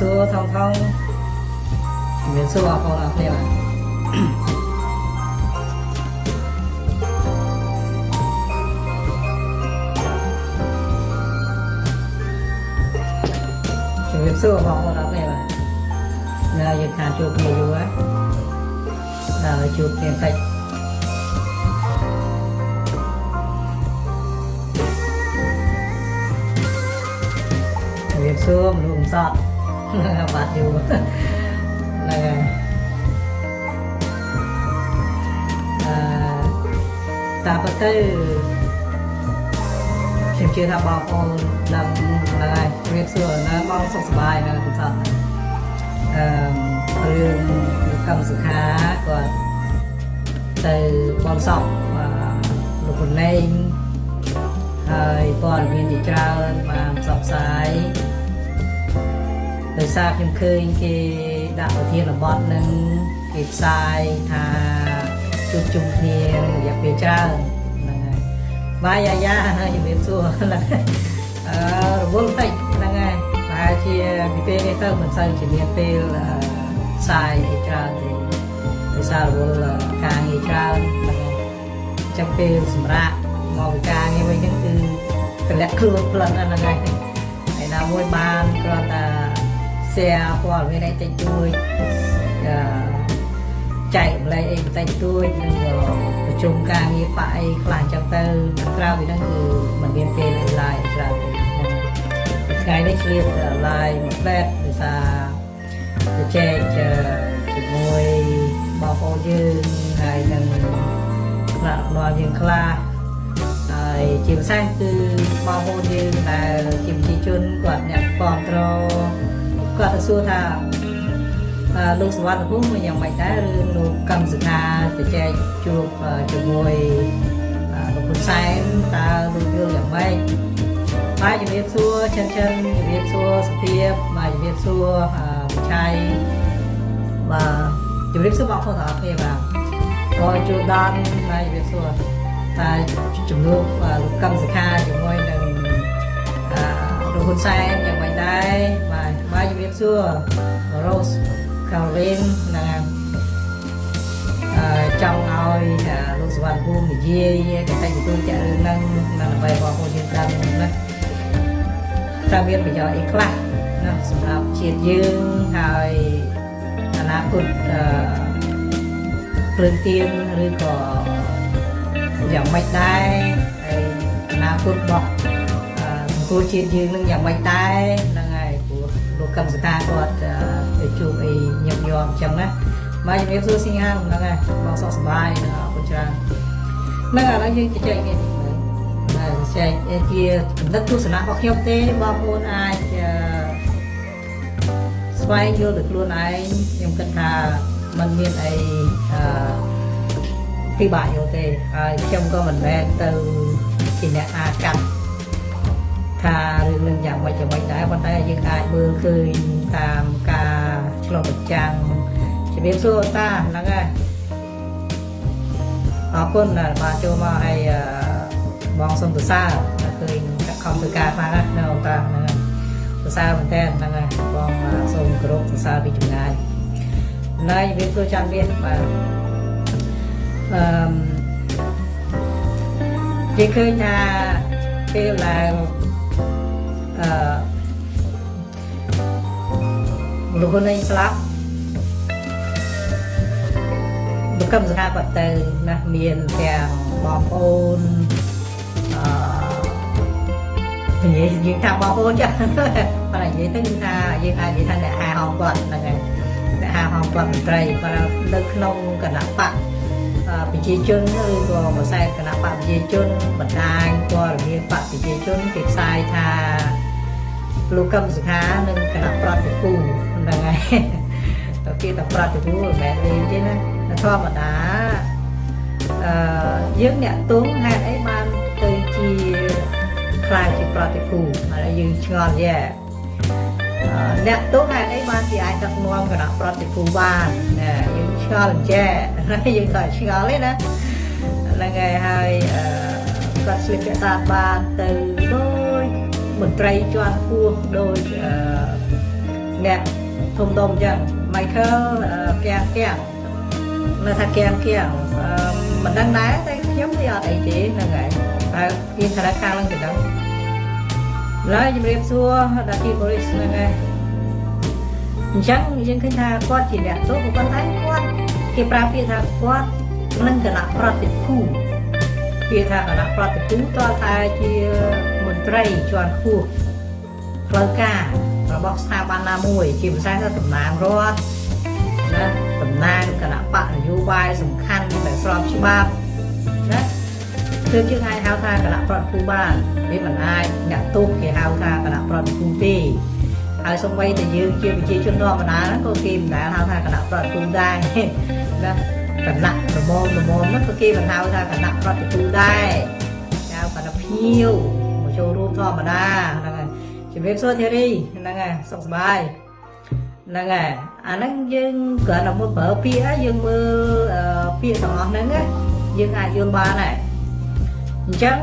សួរថងថងជំរាបសួរបងប្អូនអរគ្នាបាទជំរាបសួរបងប្អូនអរគ្នា បាទនៅយើងខានជួបគ្នាយូរហើយដល់ជួបគ្នាតិចជំរាបសួរមនុស្សកំសត់បាទយូរហ្នឹងហើយអឺតាមពិតទៅខ្ញុំជឿថាបងប្អូនដឹងហ្នឹងហើយជំរាបសួរណាបងសុខសប្បាយនៅកំសត់អឺរឿងកម្មសុខាគាត់ទៅបនសក់លោកពលេងហើយព័ត៌មានជាច្រើនបានផ្សព្វផ្សាយ ដោយសារខ្ញុំឃើញគេដាក់ប្រធានបទនឹងគេផ្សាយថាជួបជុំគ្នារយៈពេលច្រើនហ្នឹងហើយបាយយ៉ាយ៉ាហើយជំរាបសួរហ្នឹងអឺរវល់តិចហ្នឹងហើយប្រហែលជាពីពេលនេះទៅមិនសូវជាមានពេលផ្សាយអីច្រើនទេដោយសាររវល់ការងារច្រើនហ្នឹងហើយចាំពេលសម្រាប់មកពីការងារវិញហ្នឹងគឺតម្លាក់ខ្លួនផ្លឹងហ្នឹងហើយហើយណាមួយបានគ្រាន់តែ share ព័ត៌មានអីតិចតួចអឺចែកម្លែកអីបន្តិចតួចនិងប្រជុំការងារបាក់អីខ្លះអញ្ចឹងទៅក្រៅពីហ្នឹងគឺมันមានពេល live ច្រើនទេថ្ងៃនេះឆ្លៀត live មួយផ្លែតដោយសារទៅចែកជាមួយបងប្អូនយើងហើយនឹងខ្លះដល់យើងខ្លះហើយជាពិសេសគឺបងប្អូនយើងដែលជាប្រជាជនគាត់អ្នកគ្រប់គ្រង គាត់ទៅសួរថាលោកសវណ្ណភូមិយ៉ាងម៉េចដែរឬលោកកម្មសខាទៅចែកជួបជាមួយលោកហ៊ុនសែនតើលោកយល់យ៉ាងម៉េចបាទជំរាបសួរចិនចិនជំរាបសួរសុភាពបាទជំរាបសួរវិឆ័យបាទជំរាបសួរបងប្អូនទាំងអស់គ្នាបាទក៏ជួដល់បាទជំរាបសួរតែជំនួបលោកកម្មសខាជាមួយនឹងលោកហ៊ុនសែនយ៉ាងម៉េចដែរ បាទបាទជំរាបសួរ Rose Caroline ហ្នឹងអឺចង់ឲ្យលោកសវណ្ណភូមិនិយាយកតិទទួលចាក់រឿងហ្នឹងនៅដើម្បីបងប្អូនយើងដឹងណាតើមានប្រយោជន៍អីខ្លះណាសម្រាប់ជាតិយើងហើយអនាគតអឺព្រឹងទៀនឬក៏យ៉ាងម៉េចដែរហើយអនាគតរបស់សង្គមជាតិយើងនឹងយ៉ាងម៉េចដែរហ្នឹងហើយព្រោះលោ កកម្មសកាគាត់ទៅជួបអីញឹកញាប់អញ្ចឹងណាបាទជំរាបសួរសញ្ញាហ្នឹងហើយបងសុខសប្បាយអរគុណច្រើនហ្នឹងឥឡូវយើងជជែកនេះបាទចែកជាកំណត់ទស្សនៈរបស់ខ្ញុំទេបងប្អូនអាចស្វែងយល់ដោយខ្លួនឯងខ្ញុំគិតថាมันមានអីអឺពិបាកយល់ទេហើយខ្ញុំក៏មិនមែនទៅជាអ្នកអាកាត់ ថារឿងនឹងយ៉ាងម៉េចយ៉ាងម៉េចដែរប៉ុន្តែយើងអាចមើលឃើញតាមការឆ្លុះបញ្ចាំងជំរាបសួរតាហ្នឹងហើយអរគុណដែលបានចូលមកឲ្យបងសុំសរសើរឃើញខំធ្វើការខ្លាំងណាស់នៅអូនតាហ្នឹងហើយសរសើរមែនតើហ្នឹងហើយបងសូមគោរពសរសើរពីចម្ងាយណៃជំរាបសួរចាំវាបាទអឺគេឃើញថាពេលឡើង អឺលោកហ៊ុនឯងស្លាប់លោកកឹមសង្ហាគាត់ទៅណាមានទាំងបងប្អូនអឺនិយាយយើងថាបងប្អូនចាស់ប៉ុន្តែនិយាយទៅគឺថាយើងអាចនិយាយថាអ្នកហាហោមគាត់ហ្នឹងហើយអ្នកហាហោមគាត់មន្ត្រីគាត់នៅក្នុងគណៈបកប្រជាជនឬក៏មួយខ្សែគណៈបកប្រជាជនបណ្ដាញព័ត៌មានបកប្រជាជនគេផ្សាយថា លោកកឹមសុខានិងគណៈប្រតិភូហ្នឹងហើយទៅគេតែប្រតិភូមិនមែនលេងទេណាធម្មតាអឺយើងអ្នកទងហេតុអីបានទៅជាខ្លាចជាប្រតិភូហើយយើងឆ្ងល់យ៉ែអ្នកទងហេតុអីបានជាអាចដឹកនាំគណៈប្រតិភូបានណាយើងឆ្ងល់អញ្ចឹងយើងក៏ឆ្ងល់ទេណាហ្នឹងហើយហើយអឺគាត់ស្លៀកពាក់ស្អាតបានទៅដូច មន្ត្រីជាន់ខ្ពស់ដូចអឺអ្នកធំដុំអញ្ចឹង Michael កៀងកៀងនៅថាកៀងកៀងមិនដឹងដែរតែខ្ញុំវាអត់អីទេហ្នឹងហើយតែមានធនាគារឡើងទៅដឹងឡើយជំរាបសួរដាទីបរិសហ្នឹងហើយអញ្ចឹងយើងឃើញថាគាត់ជាអ្នកទោសប៉ុន្តែគាត់គេប្រើពាក្យថាគាត់នឹងគណៈប្រតិភូពាក្យថាគណៈប្រតិភូតើតែជាមន្ត្រីជាន់ខ្ពស់ផ្លូវការរបស់ស្ថាប័នណាមួយ ជាភាសាថាតំណាងរដ្ឋណាតំណាងគណៈបកនយោបាយសំខាន់ដែលស្របច្បាប់ណាគឺយើងអាចហៅថាគណៈប្រតិភូបានវាមិនអាចអ្នកទោសគេហៅថាគណៈប្រតិភូទេហើយសូម្បីតែយើងជាប្រជាជនធម្មតាហ្នឹងក៏គេមិនដែលហៅថាគណៈប្រតិភូដែរណាគណៈរមមរមមហ្នឹងក៏គេមិនហៅថាគណៈប្រតិភូដែរហៅគណៈភៀវមក ចូលរួមធម្មតាហ្នឹងហើយជំរាបសួរធីរីហ្នឹងហើយសុខសប្បាយហ្នឹងហើយអាហ្នឹងយើងគ្រាន់តែមុនប្រើពាក្យយើងមើលពាក្យទាំងអស់ហ្នឹងយើងអាចយល់បានដែរអញ្ចឹង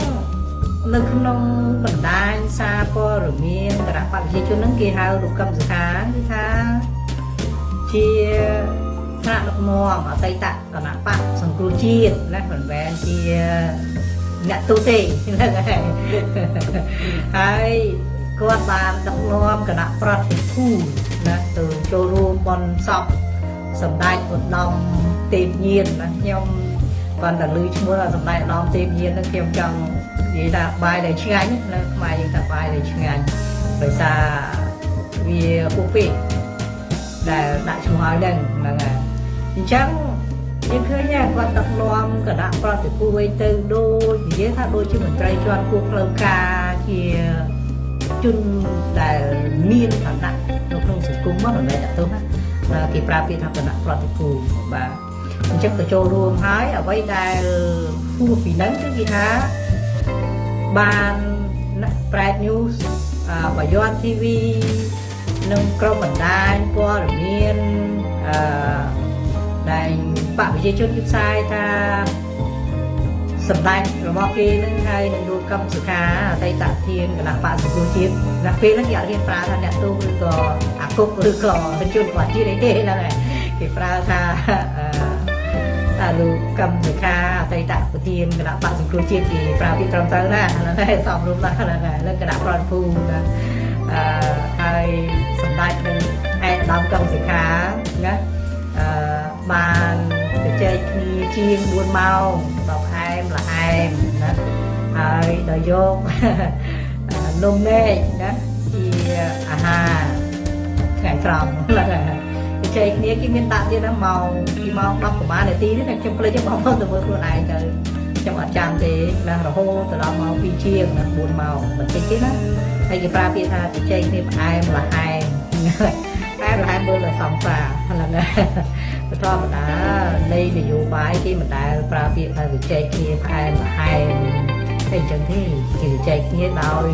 នៅក្នុងបណ្ដាញសារព័ត៌មានគណៈបព្វជិជនហ្នឹងគេហៅលោកកឹមសុខាគឺថាជាថ្នាក់ដឹកនាំអតីតគណៈបកសង្គ្រោះជាតិណាមិនមែនជា អ្នកទូទេហ្នឹងហើយហើយគាត់បានដឹកនាំគណៈប្រតិភូណាទៅចូលរួមបន់សពសម្ដេចឧត្តមទេពញាណណាខ្ញុំគាត់តែឮឈ្មោះសម្ដេចឧត្តមទេពញាណហ្នឹងខ្ញុំចង់និយាយថាបាយដែលឆ្ងាញ់នៅខ្មែរយើងថាបាយដែលឆ្ងាញ់ដោយសារវាពុះពេកដែលដាក់ឈ្មោះឲ្យហ្នឹងហ្នឹងហើយអញ្ចឹង យើងឃើញគាត់ដឹកនាំគណៈប្រតិភូវិញទៅដូចនិយាយថាដូចជាមន្ត្រីជាន់ខ្ពស់ផ្លូវការជាជនដែលមានឋានៈនៅក្នុងសង្គមមកមិនមែនតទៅណាគេប្រើពាក្យថាគណៈប្រតិភូបាទអញ្ចឹងទៅចូលរួមហើយអ្វីដែលហួសពីហ្នឹងគឺគេថាបានប្រែត news បាយ័ន TV និងក្រុមបណ្ដាញព័ត៌មានអឺ ដែលបកប្រជាជនគឺផ្សាយថាសម្ដេចរបស់គេនឹងហើយនឹងលោកកឹមសុខាអតីតធានគណៈបកសង្គមជាតិដល់ពេលហ្នឹងគេអត់ហ៊ានប្រើថាអ្នកទូឬក៏អាគុកឬក៏ជនបទជាតិអីទេហ្នឹងហើយគេប្រើថាថាលោកកឹមសុខាអតីតប្រធានគណៈបកសង្គមជាតិគេប្រើពាក្យត្រឹមត្រូវណាហ្នឹងហើយសំរុំណាស់ហ្នឹងហើយលើគណៈប្រតិភូណាអឺហើយសម្ដេចនឹងឯកឧត្តមកឹមសុខាណាអឺ បានទៅចែកគ្នាជាង4ម៉ោងដល់ខែមលហែមណាហើយដល់យកនំនែកណាជាអាហារថ្ងៃត្រង់ហ្នឹងហើយជ័យគ្នាគេមានដាក់ទៀតណាម៉ោងពីម៉ោង10ប្រហែលនាទីនេះតែខ្ញុំភ្លេចបងប្អូនទៅមើលខ្លួនឯងទៅខ្ញុំអត់ចាំទេណារហូតទៅដល់ម៉ោង2ជាងណា4ម៉ោងបន្តិចទេណាហើយគេប្រើពាក្យថាជ័យគ្នាផ្អែមលហែមតែលហែមមើលទៅសង្សារ ហ្នឹងហើយធម្មតានៃនយោបាយគេមិនដែលប្រើពាក្យថាជ័យគ្នាផ្អែមលហែមតែអញ្ចឹងទេគេជ័យគ្នាដោយ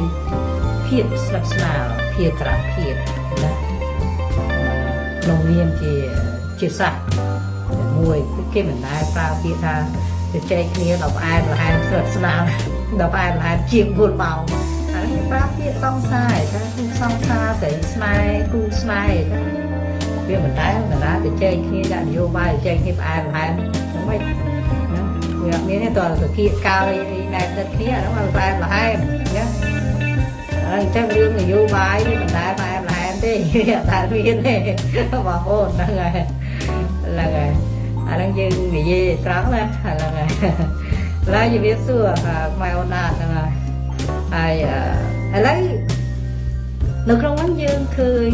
ភាពស្និទ្ធស្នាលភាពក្រាស់ភាពណាក្នុងនាមជាជាសាសមួយគេមិនដែលប្រើពាក្យថាទៅចែកគ្នាដល់ផ្អែមល្ហែមស្រិតស្នាលដល់ផ្អែមល្ហែមជាង4ម៉ោងអានេះប្រើពាក្យសង្សារថាគូសង្សារស្រីស្នេហ៍គូស្នេហ៍ថា វាមិនដែលបណ្ដាទៅចែកគ្នាដាក់នយោបាយចែកគ្នាផ្អែមល្ហែមហ្នឹងមិនណាវាអត់មានទេតើទៅគៀកកាលអីដែលទឹកគ្នាហ្នឹងមកផ្អែមល្ហែមណាហើយអញ្ចឹងរឿងនយោបាយវាមិនដែលផ្អែមល្ហែមទេវាអត់ដែលមានទេបងប្អូនហ្នឹងហើយហ្នឹងហើយអាហ្នឹងយើងនិយាយត្រង់ណាហ្នឹងហើយឡើយជំរាបសួរខ្មែរអូនណាហ្នឹងហើយហើយឥឡូវនៅក្នុងហ្នឹងយើងឃើញ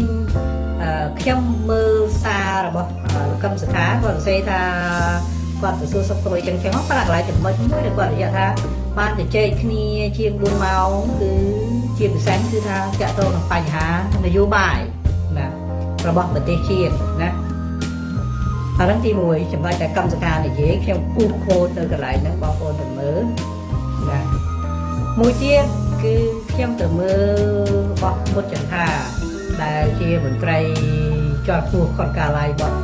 ខ្ញុំមើលសាររបស់លោកកឹមសុខាគាត់សរសេរថាគាត់ទៅសួរសុខទុក្ខអីចឹងចឹងមកប្រាក់កន្លែងចំណុចមួយដែលគាត់និយាយថាបានជជែកគ្នាជាង4ម៉ោងគឺជាពិសេសគឺថាតាក់ទងនឹងបញ្ហានយោបាយណារបស់ប្រទេសជាតិណាអានឹងទី1ចំណុចតែកម្មសការនិយាយខ្ញុំគូសខូតនៅកន្លែងហ្នឹងបងប្អូនទៅមើលណាមួយទៀតគឺខ្ញុំទៅមើលរបស់មុតចន្ទា ដែលជាមន្ត្រីជាន់ខ្ពស់គាត់កាឡាយរបស់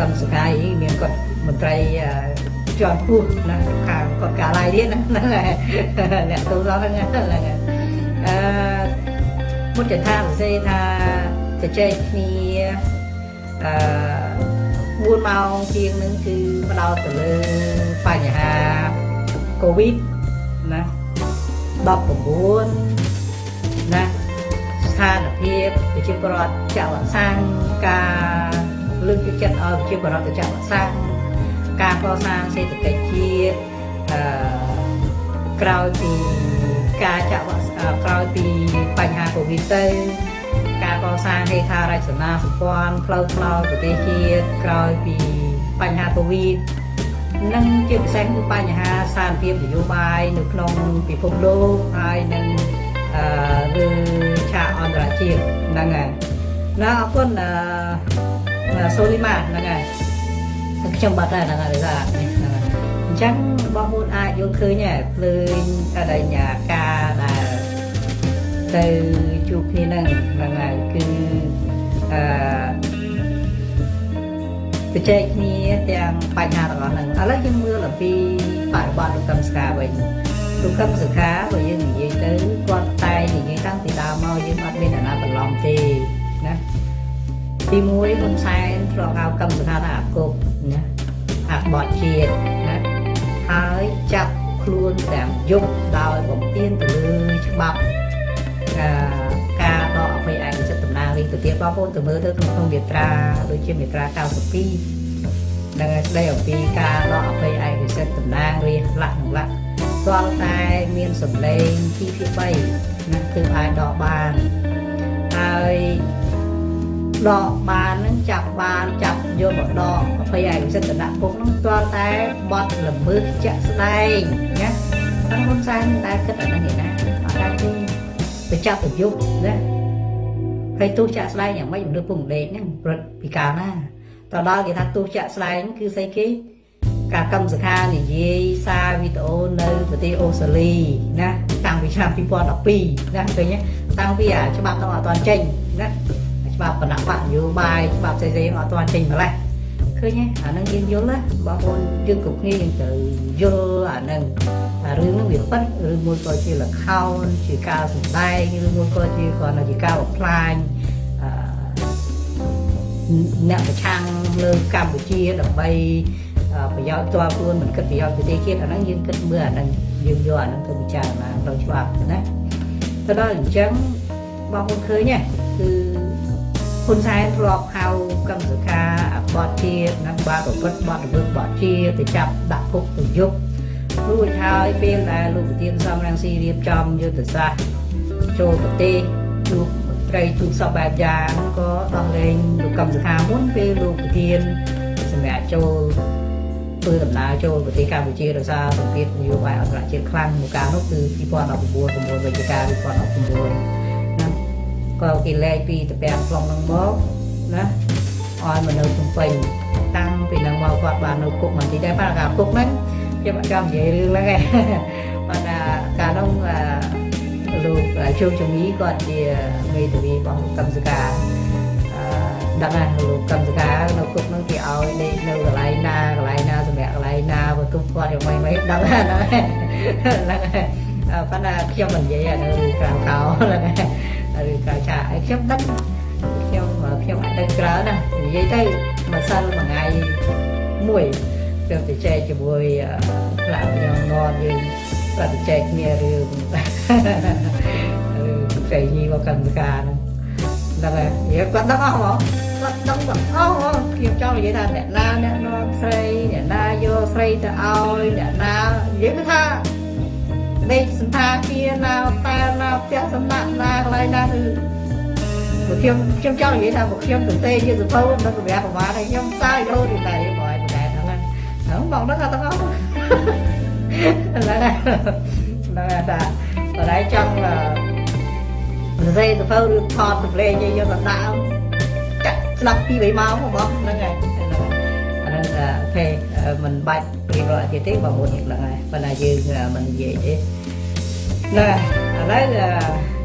កម្មសកាយមានគាត់មន្ត្រីជាន់ខ្ពស់ណាខាងគាត់កាឡាយទៀតណាហ្នឹងហើយអ្នកទូសហ្នឹងហ្នឹងហើយអឺមុតចន្ទាសរសេរថាជទៅចែកគ្នាអឺ4ម៉ោងជាងនឹងគឺផ្ដោតទៅលើបញ្ហាកូវីដណា19ណាស្ថាន ភាពប្រជាពលរដ្ឋចាក់វ៉ាក់សាំងការលើកទឹកចិត្តឲ្យប្រជាពលរដ្ឋទៅចាក់វ៉ាក់សាំងការកសាងសេដ្ឋកិច្ចជាតិអឺក្រោយពីការចាក់វ៉ាក់ក្រោយពីបញ្ហាកូវីដទៅការកសាងហេដ្ឋារចនាសម្ព័ន្ធផ្លូវថ្នល់ប្រទេសជាតិក្រោយពីបញ្ហាកូវីដនិងជាពិសេសគឺបញ្ហាសានភាពនយោបាយនៅក្នុងពិភពលោកហើយនឹងអឺ ឬឆាកអន្តរជាតិហ្នឹងហើយណាអរគុណអឺសូលីម៉ាហ្នឹងហើយខ្ញុំបាត់ហើយហ្នឹងហើយថានេះហ្នឹងហើយអញ្ចឹងបងប្អូនអាចយល់ឃើញដែរភ្លើងអរិញ្ញាការដែលទៅជួបគ្នាហ្នឹងហ្នឹងហើយគឺអឺបច្ចេកគ្នាទាំងបញ្ហាទាំងអស់ហ្នឹងឥឡូវយើងមើលអំពីបរិបទលោកកឹមសុខាវិញ លោកកឹមសុខាបើយើងនិយាយទៅគាត់តែនិយាយតាំងពីដើមមកយើងអត់មានអាណាបន្លំទេណាទី1ហ៊ុនសែនធ្លាប់ហៅកឹមសុខាថាអាគប់ណាអាបតជាតិណាហើយចាប់ខ្លួនទាំងយុគដោយបំពេញទៅលើច្បាប់ការដកអភ័យឯកសិទ្ធិតំណាងរាជទៅទៀតបងប្អូនទៅមើលទៅក្នុងមាត្រាដូចជាមាត្រា92ដែលស្ដីអំពីការដកអភ័យឯកសិទ្ធិតំណាងរាជលក្ខណៈលក្ខ ទាល់តែមានសម្លេងទីភាគ3ណាគឺអាចដកបានហើយដកបាននឹងចាប់បានចាប់យកមកដកអភ័យឯកសិទ្ធិដាក់គុកនឹងទាល់តែបត់ល្មើសជាក់ស្ដែងណាតែហ៊ុនសែនតែគិតអានេះណាអត់ដែរទេទៅចាប់ទៅយុបណាហើយទោះចាក់ស្ដែងយ៉ាងម៉េចមនុស្សពុំដេកហ្នឹងព្រឹកពីកាលណាតដល់គេថាទោះចាក់ស្ដែងគឺស្អីគេ ការកម្មសខានិយាយសារវីដេអូនៅប្រទេសអូស្ត្រាលីណាតាំងពីឆ្នាំ2012ណាឃើញទេតាំងពីអាច្បាប់ទៅអត់ទាន់ចេញណាច្បាប់បណ្ដាក់បកនយោបាយច្បាប់ផ្សេងៗអត់ទាន់ចេញម្លេះឃើញទេអានឹងយើងយល់ណាបងប្អូនយើងគ្រប់គ្នាយើងត្រូវយល់អានឹងរឿងហ្នឹងវាប៉ិតឬមួយក៏ជាលខោនជាការសម្ដែងឬមួយក៏ជាគ្រាន់តែជាការបំផ្លាញអ្នកប្រឆាំងលើកម្ពុជាដើម្បី ប្រយោជន៍ផ្ទាល់ខ្លួនមិនគិតប្រយោជន៍ប្រទេសជាតិអាហ្នឹងយើងគិតមើលអាហ្នឹងយើងយកអាហ្នឹងទៅពិចារណាក្នុងច្បាប់ណាទៅដល់អញ្ចឹងបងប្អូនឃើញទេគឺហ៊ុនសែនធ្លាប់ហៅកម្មសខាអបតជាតិណាបាទប្រព្រឹត្តបទល្មើសបទជាទៅចាប់ដាក់គុកទៅយុគរួចហើយពេលដែលលោកប្រធានសំរងស៊ីរៀបចំយុទ្ធសាស្ត្រចូលប្រទេសជួបមន្ត្រីទូតសពបែបយ៉ាងក៏ដោះលែងលោកកម្មសខាមុនពេលលោកប្រធានសម្រាប់ចូល ធ្វើដំណើរចូលប្រទេសកម្ពុជាដោយសារសម្ពាធនយោបាយអន្តរជាតិខ្លាំងមួយកាលនោះគឺ2019 9វិច្ឆិកា2019ណាក៏គេលែងពីតាពាំងខ្លងនឹងមកណាឲ្យមកនៅភ្នំពេញតាំងពីនឹងមកគាត់បាននៅគុកមិនទីដែរបាទការគុកហ្នឹងខ្ញុំអត់ចង់និយាយរឿងហ្នឹងឯងប៉ុន្តែកាលនោះលោកជោគជំនីគាត់ជាមេធាវីរបស់កម្មសកា ដឹងហើយលោកកម្មសកានៅគុកនោះគេឲ្យដេកនៅកន្លែងណាកន្លែងណាសម្រាប់កន្លែងណាបើទុំគាត់យ៉ាងម៉េចម៉េចដឹងហើយហ្នឹងហ្នឹងហើយប៉ុន្តែខ្ញុំមិននិយាយអានៅក្រៅកោហ្នឹងហើយឬក្រៅឆាកខ្ញុំដឹងខ្ញុំខ្ញុំអាចដឹងច្រើនណានិយាយទៅម្សិលមួយថ្ងៃមួយខ្ញុំទៅចែកជាមួយផ្លាកញងងត់យើងគាត់ទៅចែកគ្នារឿងរឿងផ្សេងនេះមកកម្មការហ្នឹង ហ្នឹងហើយគាត់ដឹងអស់ហ្មងគាត់ដឹងទាំងអស់ហ្មងខ្ញុំចង់និយាយថាអ្នកណាអ្នកនាំស្រីអ្នកណាយកស្រីទៅឲ្យអ្នកណានិយាយគឺថាដេកសន្តាគារណាតែណាផ្ទះសំណាក់ណាកន្លែងណាគឺពួកខ្ញុំខ្ញុំចង់និយាយថាពួកខ្ញុំទៅទេជាសភៅនៅកម្រាស់ប្រមាណហើយខ្ញុំសាយរហូតដល់តែបងឯងហ្នឹងបងដឹងថាទាំងអស់ហ្នឹងហ្នឹងហ្នឹងថាបរៃចង់ សរសេរសភៅឬថតសម្លេងយកទៅដាក់ចាក់ស្ដាប់ពី3ម៉ោងបងហ្នឹងហើយអាហ្នឹងអូខេមិនបាច់រៀបរាប់ទៀតទេបងប្អូនហ្នឹងហើយប៉ុន្តែយើងមិននិយាយទេណាឥឡូវ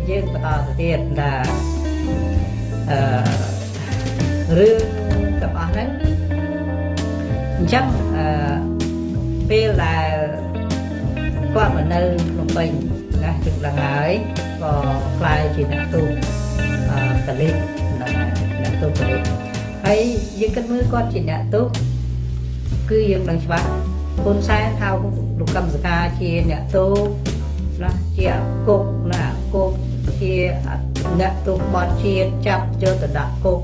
យើងបន្តទៅទៀតថាអឺរឿងទាំងអស់ហ្នឹងអញ្ចឹងអឺពេលដែលគាត់មកនៅភ្នំពេញណាជិះឡើងហើយ ក៏ខ្លាយជាអ្នកទូកកលិកហ្នឹងហើយទោសនេះហើយយើងគិតមើលគាត់ជាអ្នកទោសគឺយើងដឹងច្បាស់ហ៊ុនសែនហៅលោកកម្មសកាជាអ្នកទោសណាជាគុកណាគុកជាអ្នកទោសបត់ជាតិចាប់យកទៅដាក់គុក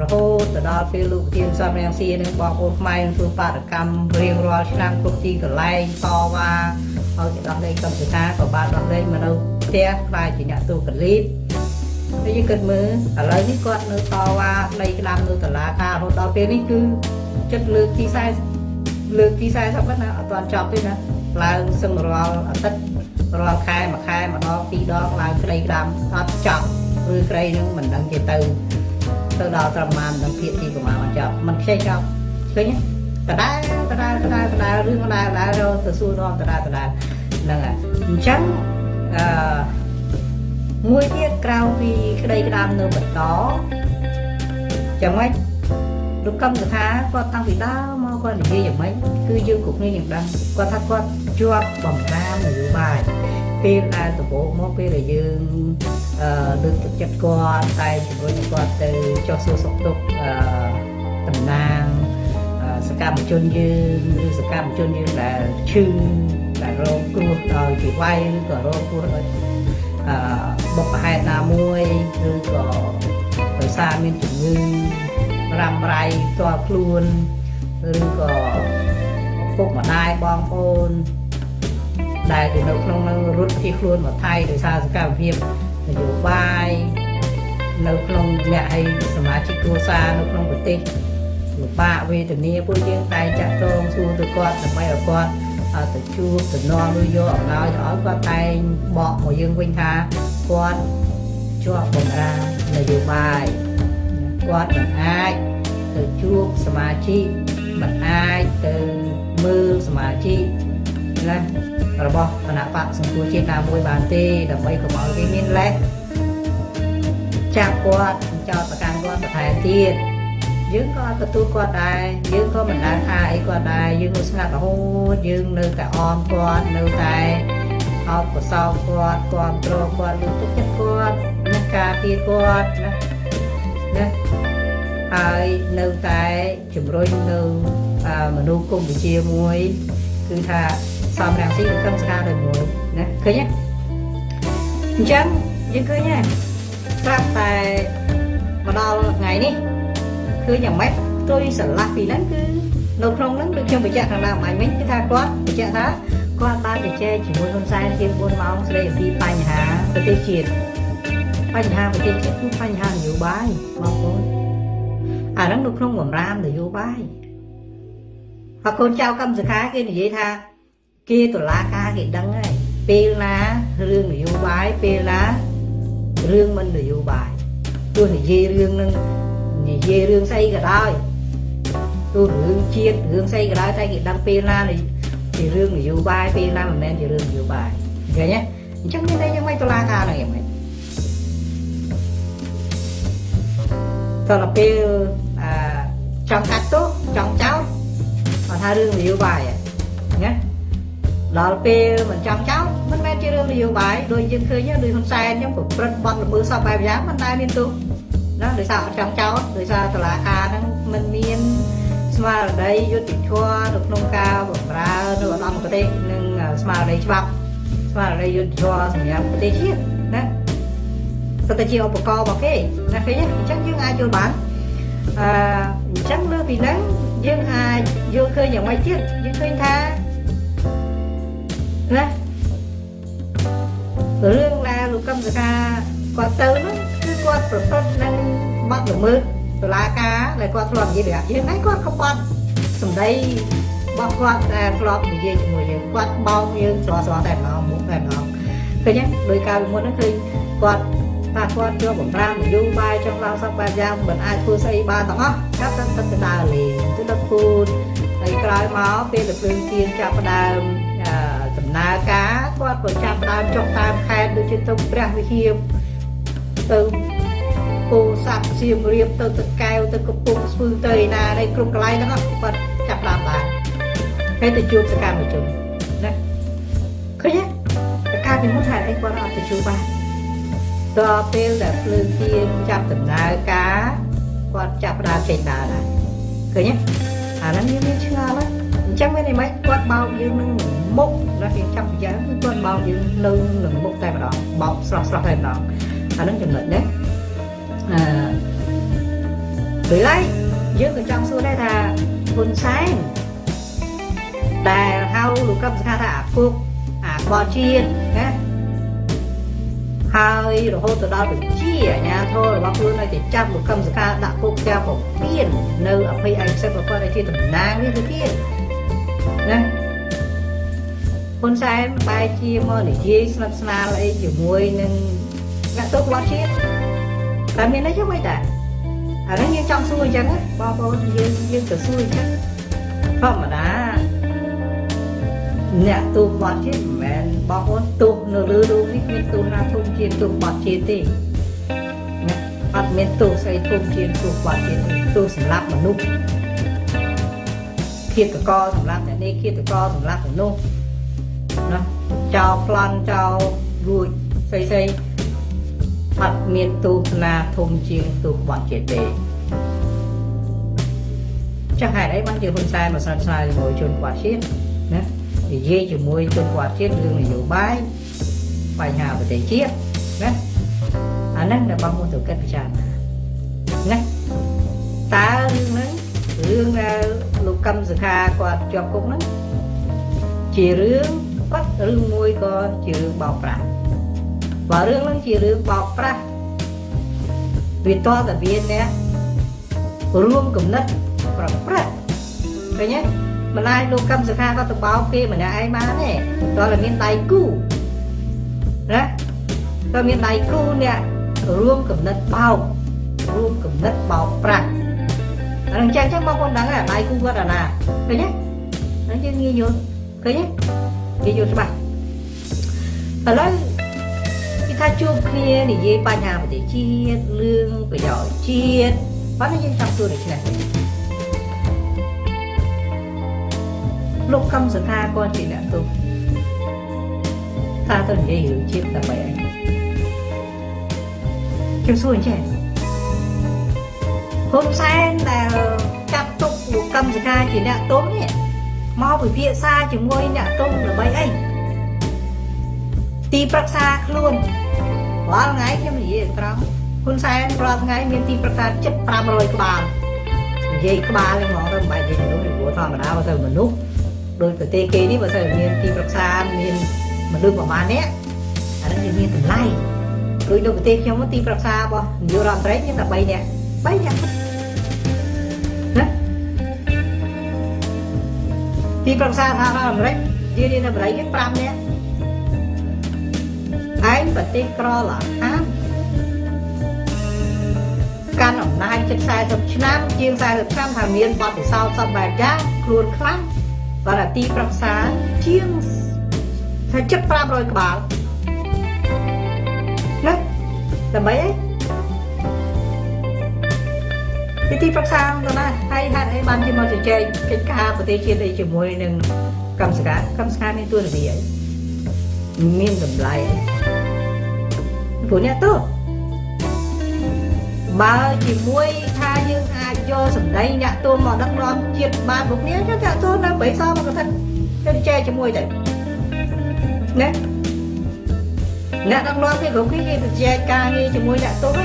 រហូតទៅដល់ពេលលោកទានសំរាំងស៊ីនឹងបងប្អូនខ្មែរនឹងធ្វើបាតកម្មរៀងរាល់ឆ្នាំគ្រប់ទីកន្លែងតវ៉ាហើយគេដោះលែងកម្មសិកាក៏បានដោះលែងមកនៅ ផ្ទះខ្លាយជាអ្នកទូកលីតហើយយើងគិតមើលឥឡូវនេះគាត់នៅតវ៉ាដីក្តាមនៅតុលាការរហូតដល់ពេលនេះគឺចិត្តលើកទី40លើកទី40ហ្នឹងណាអត់ទាន់ចប់ទេណាឡើងសឹងរាល់អាទិត្យរាល់ខែមួយខែម្ដងពីរដងឡើងក្តីក្តាមអត់ចប់ឬក្តីនឹងមិនដឹងជាទៅទៅដល់ត្រឹមបាននឹងភាគទីប្រមាណអត់ចប់มันខ្ចីចប់ឃើញទេដដែលដដែលដដែលដដែលរឿងដដែលដដែលរទៅសួរនាំដដែលដដែលហ្នឹងហើយអញ្ចឹងអឺ មួយទៀតក្រៅពីក្តីក្តាមនៅបន្តចាំម៉េចលោកកម្មសថាគាត់តាំងពីដើមមកគាត់និយាយយ៉ាងម៉េចគឺយើងគ្រប់គ្នាយើងដឹងគាត់ថាគាត់ជាប់បំរាមនយោបាយពេលដែលដំបូងមកពេលដែលយើងអឺលើកទឹកចិត្តគាត់តែជំរុញគាត់ទៅចុះសួរសុខទុក្ខអឺតំណាងសកម្មជនយើងឬសកម្មជនយើងដែលឈឺ ដែលរងគ្រោះដោយពីវាយឬក៏រងគ្រោះដោយអឺបុព្វហេតុណាមួយឬក៏ដោយសារមានជំងឺរ៉ាំរ៉ៃផ្ទាល់ខ្លួនឬក៏ពុកម្ដាយបងប្អូនដែលនៅក្នុងនឹងរត់ភៀសខ្លួនមកថៃដោយសារសកម្មភាពនយោបាយនៅក្នុងអ្នកឲ្យសមាជិកគ្រួសារនៅក្នុងប្រទេសលំបាកវេទនាពួកយើងតែចាក់តងសួរទៅគាត់ដើម្បីឲ្យគាត់ ទៅជួបទៅនាំឬយកអំណោយទៅឲ្យគាត់តែងបកមកយើងវិញថាគាត់ជាប់បំរានយោបាយគាត់មិនអាចទៅជួបសមាជិកមិនអាចទៅមើលសមាជិកណារបស់គណៈបកសង្គ្រោះជាតិណាមួយបានទេដើម្បីកុំឲ្យគេមានលេសចាប់គាត់ចោតប្រកាន់គាត់បន្ថែមទៀត យើងក៏ទទួលគាត់ដែរយើងក៏មិនដែលថាអីគាត់ដែរយើងនៅស្ងាត់រហូតយើងនៅតែអមគាត់នៅតែអបកសោគាត់គាត់ត្រគាត់លើកទឹកចិត្តគាត់ណាការពារគាត់ណាណាហើយនៅតែជំរុញនៅមនុស្សគុំវិជាមួយ គឺថាសំរាំងស៊ីនឹងខឹងស្កាដោយមួយណាឃើញទេអញ្ចឹងយើងឃើញទេស្រាប់តែមកដល់ថ្ងៃនេះ ឃើញយ៉ាងម៉េចផ្ទុយស្រឡះពីហ្នឹងគឺនៅក្នុងហ្នឹងដូចខ្ញុំបញ្ជាក់ខាងដើមអញវិញគឺថាគាត់បញ្ជាក់ថាគាត់បានជជែកជាមួយហ៊ុនសែនជា4ម៉ោងស្ដីអំពីបញ្ហាប្រទេសជាតិបញ្ហាប្រទេសជាតិគឺបញ្ហានយោបាយបងប្អូនអាហ្នឹងនៅក្នុងបំរាមនយោបាយហើយកូនចៅកម្មសខាគេនិយាយថាគេតុលាការគេដឹងហើយពេលណារឿងនយោបាយពេលណារឿងមិននយោបាយទោះនិយាយរឿងនឹង និយាយរឿងស្អីក៏ដោយទោះរឿងជាតិរឿងស្អីក៏ដោយតែគេដឹងពេលណាជារឿងនយោបាយពេលណាមិនមែនជារឿងនយោបាយឃើញទេអញ្ចឹងមានតែយ៉ាងម៉េចតុលាការហ្នឹងយ៉ាងម៉េចតទៅពេលអឺចង់កាត់ទោសចង់ចោលគាត់ថារឿងនយោបាយណាដល់ពេលមិនចង់ចោលមិនមែនជារឿងនយោបាយដូចយើងឃើញដូចហ៊ុនសែនខ្ញុំប្រព្រឹត្តបទល្មើសសពបែបយ៉ាងមិនដែលមានទោស ណាដោយសារអត់ចង់ចោលដោយសារតឡាការហ្នឹងមិនមានស្មារតីយុត្តិធម៌នៅក្នុងការបម្រើនៅឧត្តមគតិនិងស្មារតីច្បាប់ស្មារតីយុត្តិធម៌សម្រាប់ប្រទេសជាតិណាទៅតែជាឧបករណ៍របស់គេណាឃើញអញ្ចឹងយើងអាចយល់បានអឺអញ្ចឹងលើពីហ្នឹងយើងអាចយល់ឃើញយ៉ាងម៉េចទៀតយើងឃើញថាណារឿងដែលលោកកឹមសកាគាត់ទៅនោះ គឺគាត់ប្រព្រឹត្តនឹងបាត់ល្មើសតុលាការដែលគាត់ធ្លាប់និយាយយើងហើយគាត់ក៏បាត់សម្ដីរបស់គាត់ដែលធ្លាប់និយាយជាមួយយើងគាត់បោកយើងស្រស់ស្រស់តែម្ដងមុខតែម្ដងឃើញទេដោយកាលពីមុនហ្នឹងឃើញគាត់ថាគាត់ជាប់បំរាមនយោបាយចង់ឡើងសពបែបយ៉ាងមិនអាចធ្វើស្អីបានទាំងអស់គាត់ទៅទៅដើរលេងទៅដល់ពូនហើយក្រោយមកពេលទៅភ្លើងទៀនចាប់ផ្ដើមដំណើរការគាត់ក៏ចាប់ផ្ដើមចុះតាមខេត្តដូចជាទៅព្រះវិហារទៅ ពោធិ៍សាត់សៀមរាបទៅទឹកកែវទៅកំពង់ស្ពឺទៅឯណានេះគ្រប់កន្លែងហ្នឹងគាត់ចាប់ផ្ដើមបានហើយទៅជួបសកម្មជនណាឃើញទេកាលពីមុនហេតុអីគាត់អត់ទៅជួបបានដល់ពេលដែលភ្លើងទៀនចាប់ដំណើរការគាត់ចាប់ផ្ដើមចេញដើរដែរឃើញទេអាហ្នឹងយើងមានឆ្ងល់ហើយអញ្ចឹងមានន័យម៉េចគាត់បោកយើងនឹងមុខដល់យើងចាប់យ៉ាងគឺគាត់បោកយើងនៅនឹងមុខតែម្ដងបោកស្រស់ស្រស់តែម្ដងអាហ្នឹងចំណុចណាអឺ ពេលហើយយើងក៏ចង់សួរដែរថាហ៊ុនសែនដែលហៅលោកកឹមសុខាថាអាគុកអាក្បត់ជាតិណាហើយរហូតទៅដល់បញ្ជាអាញាធររបស់ខ្លួនឲ្យទៅចាប់លោកកឹមសុខាដាក់គុកទាំងពពៀននៅអភ័យឯកសិទ្ធិប្រព័ន្ធឲ្យជាតំណាងនេះទៅទៀតណាហ៊ុនសែនបែរជាមកនិយាយស្និទ្ធស្នាលអីជាមួយនឹងអ្នកទោសក្បត់ជាតិ តែមានអីចឹងមិនដែរអានេះយើងចង់សួរអញ្ចឹងបងប្អូនយើងយើងទៅសួរអញ្ចឹងធម្មតាអ្នកទូបាត់ជាតិមិនមែនបងប្អូនទូនៅលើរូបនេះមានទូណាធំជាទូបាត់ជាតិទេណាអត់មានទូស្អីធំជាទូបាត់ជាតិទេទូសម្រាប់មនុស្សឃាតករសម្រាប់អ្នកនេះឃាតករសម្រាប់មនុស្សណាចោលប្លន់ចោលរួចស្អីស្អី អត់មានទូណាធំជាងទូបាត់ជាតិទេចាស់ហេតុអីបានជាហ៊ុនសែនមកស្និទ្ធស្នាលជាមួយជនក្បត់ជាតិណានិយាយជាមួយជនក្បត់ជាតិរឿងនយោបាយបញ្ហាប្រទេសជាតិណាអាហ្នឹងដែលបង muốn ទៅគិតពិចារណាណាតើរឿងហ្នឹងរឿងដែលលោកកឹមសុខាគាត់ជាប់គុកហ្នឹងជារឿងគាត់រឿងមួយក៏ជារឿងបោកប្រាស់ បើរឿងហ្នឹងជារឿងបោកប្រាស់វាតតែមានអ្នករួមគំនិតប្រព្រឹត្តឃើញទេម្លាយលោកកឹមសុខាក៏ទៅបោកគេម្នាក់ឯងបានទេតើតែមានដៃគូណាតើមានដៃគូអ្នករួមគំនិតបោករួមគំនិតបោកប្រាស់អានឹងចឹងចឹងបងប្អូនដឹងដៃគូគាត់អាណាឃើញទេហើយយើងងាយយល់ឃើញទេងាយយល់ច្បាស់ឥឡូវគេ ថាជួបគ្នានិយាយបញ្ហាប្រទេសជាតិរឿងប្រយោជន៍ជាតិបើយើងចង់ជួបដូចនេះលោកកឹមសុខាគាត់ជាអ្នកទោសថាទៅនិយាយរឿងជាតិតែបែបខ្ញុំសួរអញ្ចឹងហ៊ុនសែនដែលចាប់ទុកលោកកឹមសុខាជាអ្នកទោសនេះមកពិភាក្សាជាមួយអ្នកទោសដើម្បីអីទីប្រឹក្សាខ្លួន រាល់ថ្ងៃខ្ញុំនិយាយត្រង់ហ៊ុនសែនរាល់ថ្ងៃមានទីប្រឹក្សាជិត500ក្បាលនិយាយក្បាលហ្នឹងហ្មងទៅមិនបាច់និយាយមនុស្សព្រោះធម្មតាបើទៅមនុស្សដោយប្រទេសគេនេះបើសិនមានទីប្រឹក្សាមានមនុស្សប្រហែលនាក់អានេះវាមានតម្លៃដោយនៅប្រទេសខ្ញុំទីប្រឹក្សារបស់នាយករដ្ឋមន្ត្រីមានតែ3នាក់3នាក់ណាទីប្រឹក្សាថារដ្ឋអាមេរិកជានាយកអាមេរិកគេ5នាក់ឯង ប្រទេសក្រឡាហាកាន់អំណាចជិត40ឆ្នាំជាង40ឆ្នាំថាមានបទពិសោធន៍សពបែបយ៉ាងខ្លួនខ្លាំងបាទអាទីប្រឹក្សាជាងថាជិត500ក្បាលណាដើម្បីអីទីប្រឹក្សាទៅណាហើយហេតុអីបានជាមកជជែកកិច្ចការប្រទេសជាតិអីជាមួយនឹងកម្មសការកម្មសការមានទួនាទីអីមានតម្លៃ ព្រោះអ្នកទៅបើជាមួយថាយើងអាចយកសម្ដីអ្នកទូនមកដឹកនាំជាតិបានពួកគ្នាចឹងអ្នកទូននៅបិសមកកថាទៅចែកជាមួយទៅណាអ្នកដឹកនាំគេគ្រប់គ្នាគេទៅចែកការងារជាមួយអ្នកទូន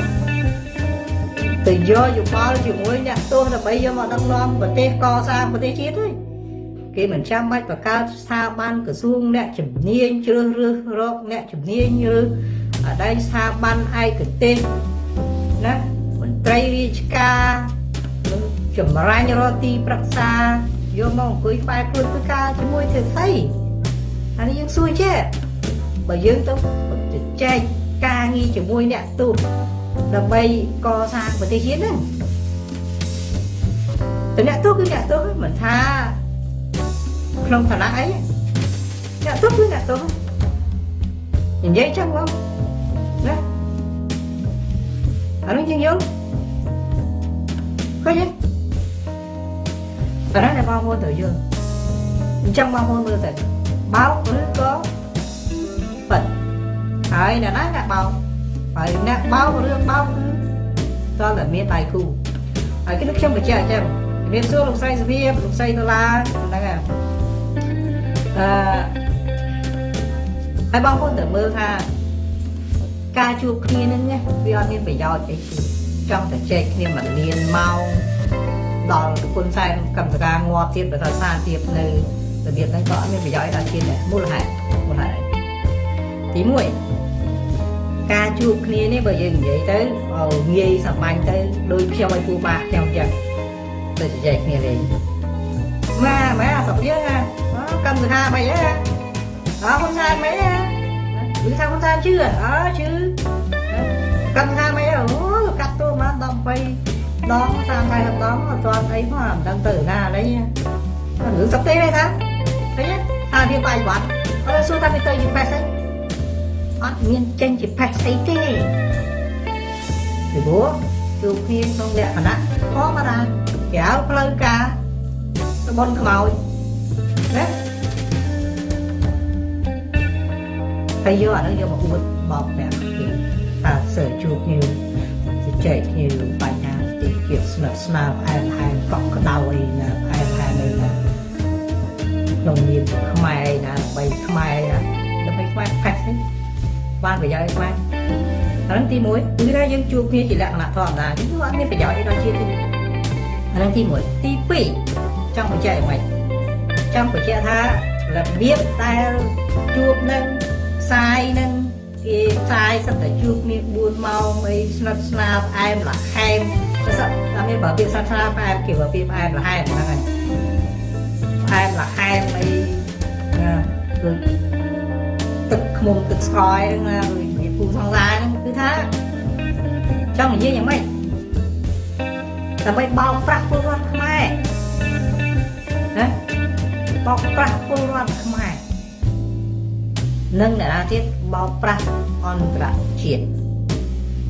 ទៅយកយោបល់ជាមួយអ្នកទោសដើម្បីយកមកដឹកនាំប្រទេសកសាងប្រទេសជាតិទេគេមិនចាំបាច់បង្កើតស្ថាប័នក្រសួងអ្នកជំនាញជ្រើសរើសរកអ្នកជំនាញឬ អដីស្ថាប័នឯកទេសណាត្រីរាជការនឹងចម្រាញ់រកទីប្រឹក្សាយកមកអង្គុយក្បែរខ្លួនធ្វើការជាមួយធ្វើស្អីអានេះយើងសួរចេះបើយើងទៅចែកការងារជាមួយអ្នកទូតដើម្បីកសាងប្រទេសជាតិហ្នឹងតែអ្នកទូតគឺអ្នកទូតមិនថាក្នុងឋានៈអីអ្នកទូតគឺអ្នកទូតនិយាយចឹងបងណា អានោះយើងយល់ឃើញទេតែតែបងប្អូនត្រូវយល់អញ្ចឹងបងប្អូនមើលទៅបោកឬក៏ប៉ិតហើយអ្នកណាអ្នកបោកហើយអ្នកបោករឿងបោ កគឺតើតែមានដៃគូហើយគឺខ្ញុំបញ្ជាក់អញ្ចឹងជំរាបសួរលោកស្រីសុភាពលោកស្រីដុល្លារហ្នឹងហើយអឺហើយបងប្អូនត្រូវមើលថាការជួបគ្នាហ្នឹងណាវាអត់មានប្រយោជន៍អីទេចង់តែចែកគ្នាមួយលានម៉ោងដល់គុណសែនកម្មសការងាប់ទៀតបើថាសារទៀតនៅរបៀបហ្នឹងក៏អត់មានប្រយោជន៍ដល់ជាតិដែរមូលហេតុមូលហេតុអីទី1ការជួបគ្នានេះបើយើងនិយាយទៅឲ្យងាយសាមញ្ញទៅដូចខ្ញុំឲ្យពូបាក់ខ្ញុំចឹងទៅជជែកគ្នាលេងម៉ាម៉ាស្រុកយើងណាកម្មសការមិនហ៎អើហ៊ុនសែនមិនហ៎ ឬថាហ៊ុនសែនជឿអើជឿកម្មសការមិនអូកាត់តួមក18ដង30 40ដងអត់ទាន់អីផងមិនដឹងទៅណាអីរឿងសឹកទេទេថាឃើញថាវាបាយវត្តអើសួរថាវាទៅជាប៉េះស្អីអត់មានចេញជាប៉េះស្អីទេពីព្រោះជួបគ្នាក្នុងលក្ខណៈធម្មតាក្រៅផ្លូវការរបនខ្មោចណា ហើយយកអានោះយកមកអួតបោកប្រាប់គេថាសើជួបគ្នាជជែកគ្នាបញ្ហាទីជាស្និទ្ធស្នាលអែមហែមកក់ក្ដៅអីណាអែមហែមអីណាក្នុងនាមខ្មែរឯណាបីខ្មែរណាដើម្បីខ្មែរផេះទេបានប្រយោជន៍ខ្មែរអានឹងទី1គឺថាយើងជួបគ្នាជាលក្ខណៈធម្មតាគឺអត់មានប្រយោជន៍អីដល់ជាតិទេអានឹងទី1ទី2ចង់បញ្ជាក់ឲ្យមិនចង់បញ្ជាក់ថារបៀបដែលជួបនឹង ផ្សាយនឹងគេផ្សាយសិតតែជួបគ្នា4ម៉ោងអីស្និទ្ធស្នាលផ្អែមល្ហែមសិតតែមានបើពាក្យស្និទ្ធស្នាលផ្អែមគេបើពាក្យផ្អែមល្ហែមហ្នឹងហើយផ្អែមល្ហែមអីណាដូចទឹកខ្មុំទឹកស្ករហ្នឹងណាដូចមានពូសង្សារហ្នឹងគឺថាចង់និយាយយ៉ាងម៉េចដើម្បីបោកប្រាស់ពលរដ្ឋខ្មែរណាបោកប្រាស់ពលរដ្ឋខ្មែរ និងអ្នកណាទៀតបោកប្រាស់អន្តរជាតិ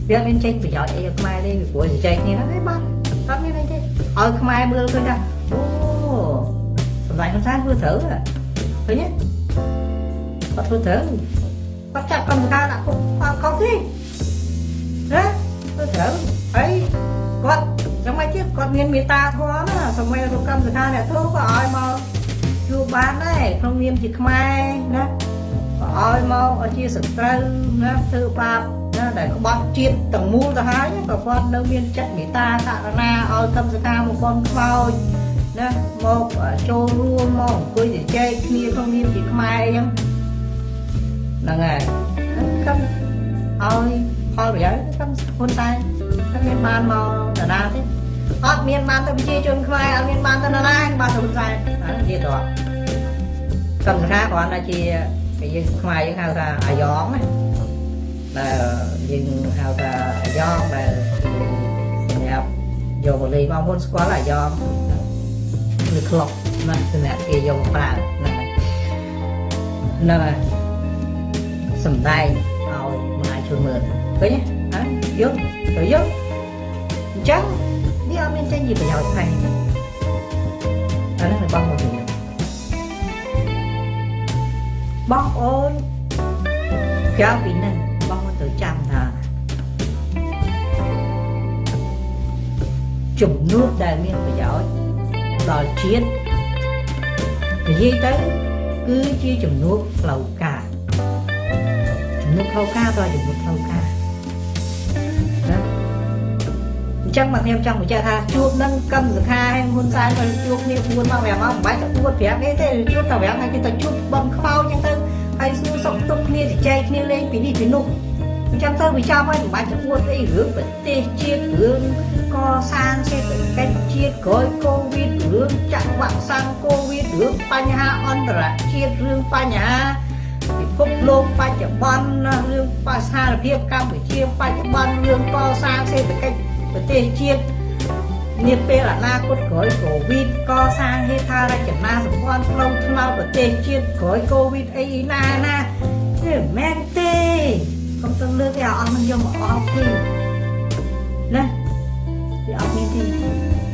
វាមានចេញប្រយោជន៍អីឲ្យខ្មែរទេពីព្រោះចែកគ្នាហ្នឹងឯងបាទអត់មានអីទេឲ្យខ្មែរមើលឃើញថាអូសម្រាប់ហ៊ុនសែនធ្វើត្រូវឃើញទេគាត់ធ្វើត្រូវគាត់ចាត់កម្មការដាក់គុកអត់ខុសទេណាធ្វើត្រូវហើយគាត់ចាំមិនទៀតគាត់មានមេត្តាធម៌ណាសម័យរកកម្មសការអ្នកធ្វើក៏ឲ្យមកជួបបានដែរក្នុងនាមជាខ្មែរណា ឲ្យមកឲ្យជាសត្រូវណាធ្វើបាបណាដែលក្បត់ជាតិទាំងមូលទៅហើយក៏គាត់នៅមានចិត្តមេត្តាករណាឲ្យកម្មសការមកបនខ្មោចណាមកចូលរួមមកអង្គុយជជែកគ្នាក្នុងនាមជាខ្មែរអញ្ចឹងហ្នឹងហើយកម្មឲ្យផលប្រយោជន៍កម្មហ៊ុនសែនតែមានបានមកតាណាទេអត់មានបានទៅប្រជាជនខ្មែរអត់មានបានទៅណាណាបានទៅហ៊ុនសែនអានេះនិយាយទៅកម្មសការគ្រាន់តែជាគេ យើងខ្មែរយើងហៅថាអាយ៉ងណាដែលយើងហៅថាអាយ៉ងដែលសម្រាប់យកមកលេងបងប្អូនស្គាល់អាយ៉ងឬក្លុកណាសម្រាប់គេយកមកប្រើហ្នឹងហើយហ្នឹងហើយសំដែងឲ្យមហាជនមើលឃើញទេយកទៅយកអញ្ចឹងវាអត់មានចេញជាប្រយោជន៍ថែទេអានេះរបស់ បងប្អូនក្រៅពីនេះបងប្អូនត្រូវចាំថាជំនួបដែលមានប្រយោជន៍ដល់ជាតិនិយាយទៅគឺជាជំនួបផ្លូវការជំនួបផ្លូវការដល់ជំនួបផ្លូវ អញ្ចឹងមកខ្ញុំចង់បញ្ជាក់ថាជួបនឹងកម្មសខាហើយហ៊ុនសែនក៏ជួបគ្នា4មក5មកមិនបាច់ទៅ4 5នេះទេជួបតែ5ហើយគេទៅជួបបំខ្វោអញ្ចឹងទៅហើយសួរសុខទុក្ខគ្នាជជែកគ្នាលេងពីនេះពីនោះអញ្ចឹងទៅវាចាំហើយមិនបាច់ទៅអួតអីរឿងប្រទេសជាតិរឿងកសាងសេដ្ឋកិច្ចជាតិក្រោយកូវីដរឿងចាក់វ៉ាក់សាំងកូវីដរឿងបញ្ហាអន្តរជាតិរឿងបញ្ហាពិភពលោកបច្ចុប្បន្នរឿងបស្ថានភាពកម្ពុជាបច្ចុប្បន្នរឿងកសាងសេដ្ឋកិច្ច ប្រទេសជាតិនាពេលអនាគតក្រោយកូវីដកសាងហេដ្ឋារចនាសម្ព័ន្ធផ្លូវថ្នល់ប្រទេសជាតិក្រោយកូវីដអីណាណាទេមែនទេកុំទៅលើកឲ្យអស់មិនយកមកអស់ទេណាវាអត់មានទេ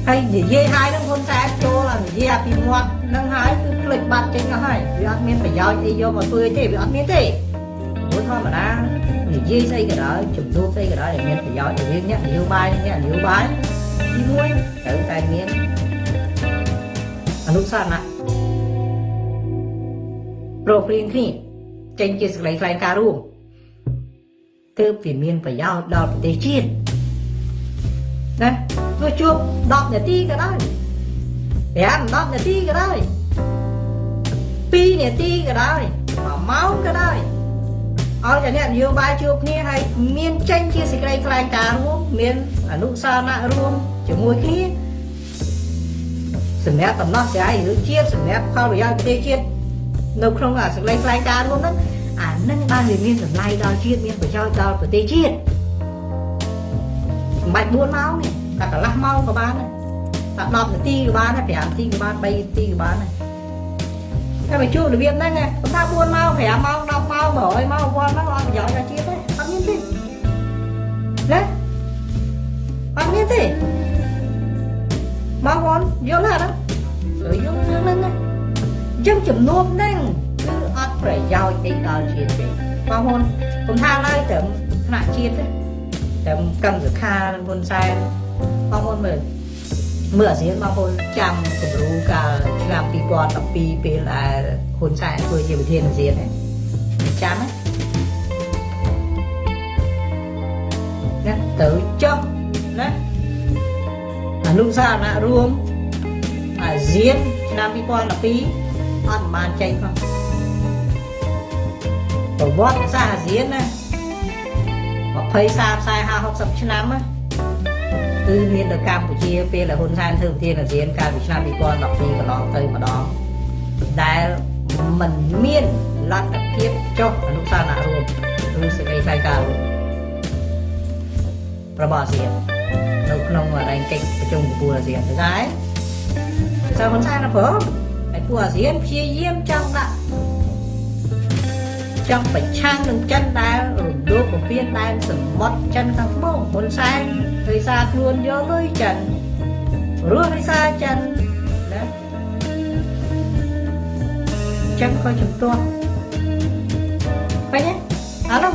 ហើយនិយាយហើយនឹងហ៊ុនសែនចូលអានិយាយពីមាត់នឹងហើយគឺផ្លេចបាត់ចេញអស់ហើយវាអត់មានប្រយោជន៍អីយកមកធ្វើទេវាអត់មានទេព្រោះ ធម្មតានិយាយស្អីក៏ដោយជំនួបស្អីក៏ដោយដែលមានប្រយោជន៍រវាងអ្នកនយោបាយនិងអ្នកនយោបាយទី1ត្រូវតែមានអនុសាសនៈប្រព្រៀងគ្នាចេញជាសេចក្តីថ្លែងការណ៍រួមទើបវាមានប្រយោជន៍ដល់ប្រទេសជាតិណាទោះជួប10នាទីក៏ដោយ5 10នាទីក៏ដោយ2នាទីក៏ដោយ1ម៉ោងក៏ដោយ ឲ្យតែអ្នកនយោបាយជួបគ្នាហើយមានចេញជាសេចក្តីថ្លែងការណ៍រួមមានអនុសារណៈរួមជាមួយគ្នាសម្រាប់ដំណោះស្រាយរឿងជាតិសម្រាប់ផលប្រយោជន៍ប្រទេសជាតិនៅក្នុងអាសេចក្តីថ្លែងការណ៍រួមហ្នឹងអានឹងបានវាមានតម្លៃដល់ជាតិមានប្រយោជន៍ដល់ប្រទេសជាតិមិនបាច់4ម៉ោងទេតែកន្លះម៉ោងក៏បានដែរតែ10នាទីក៏បានដែរ5នាទីក៏បាន3នាទីក៏បានដែរតែមកជួបរបៀបហ្នឹងណាបើថា4ម៉ោង5ម៉ោង10 ម៉ោង100ម៉ោង1000ម៉ោងអត់ប្រយោជន៍ដល់ជាតិទេអត់មានទេណាអត់មានទេបងប្អូនយល់ទេណាយល់រឿងហ្នឹងណាអញ្ចឹងចំនួនហ្នឹងគឺអត់ប្រយោជន៍អីដល់ជាតិទេបងប្អូនខ្ញុំថាឡើយត្រឹមថ្នាក់ជាតិទេត្រឹមកម្មសខាហ៊ុនសែនបងប្អូនមើលមើលអាស៊ានបងប្អូនចាំគំរូកាលឆ្នាំ2012ពេលដែលហ៊ុនសែនធ្វើជាប្រធានអាស៊ានណា ចាំណាណាទៅចុះណាអនុសារណៈរួមអាស៊ានឆ្នាំ2012អត់បានចេញផងប្រវត្តិសាស្ត្រអាស៊ានណា20 30 40 60ឆ្នាំណាគឺមាននៅកម្ពុជាពេលដែលហ៊ុនសែនធ្វើប្រធានអាស៊ានកាលពីឆ្នាំ2012កន្លងទៅម្ដងដែលมันមាន លទ្ធភាពចុះអនុស្សាវរីយ៍រួមឬសេចក្តីថ្លែងការណ៍របស់អាស៊ាននៅក្នុងរែងកិច្ចប្រជុំកំពូលអាស៊ានទៅដែរសារហ៊ុនសែនណាព្រមហើយពួកអាស៊ានព្យាយាមចង់ដាក់ចង់ប្រឆាំងនឹងចិនដែលរំលោភបំពានដែនសមុទ្រចិនខាងត្បូងហ៊ុនសែនដោយសារខ្លួនយកលុយចិនរស់ដោយសារចិនណាចិនក៏ជំទាស់ បែរអានោះ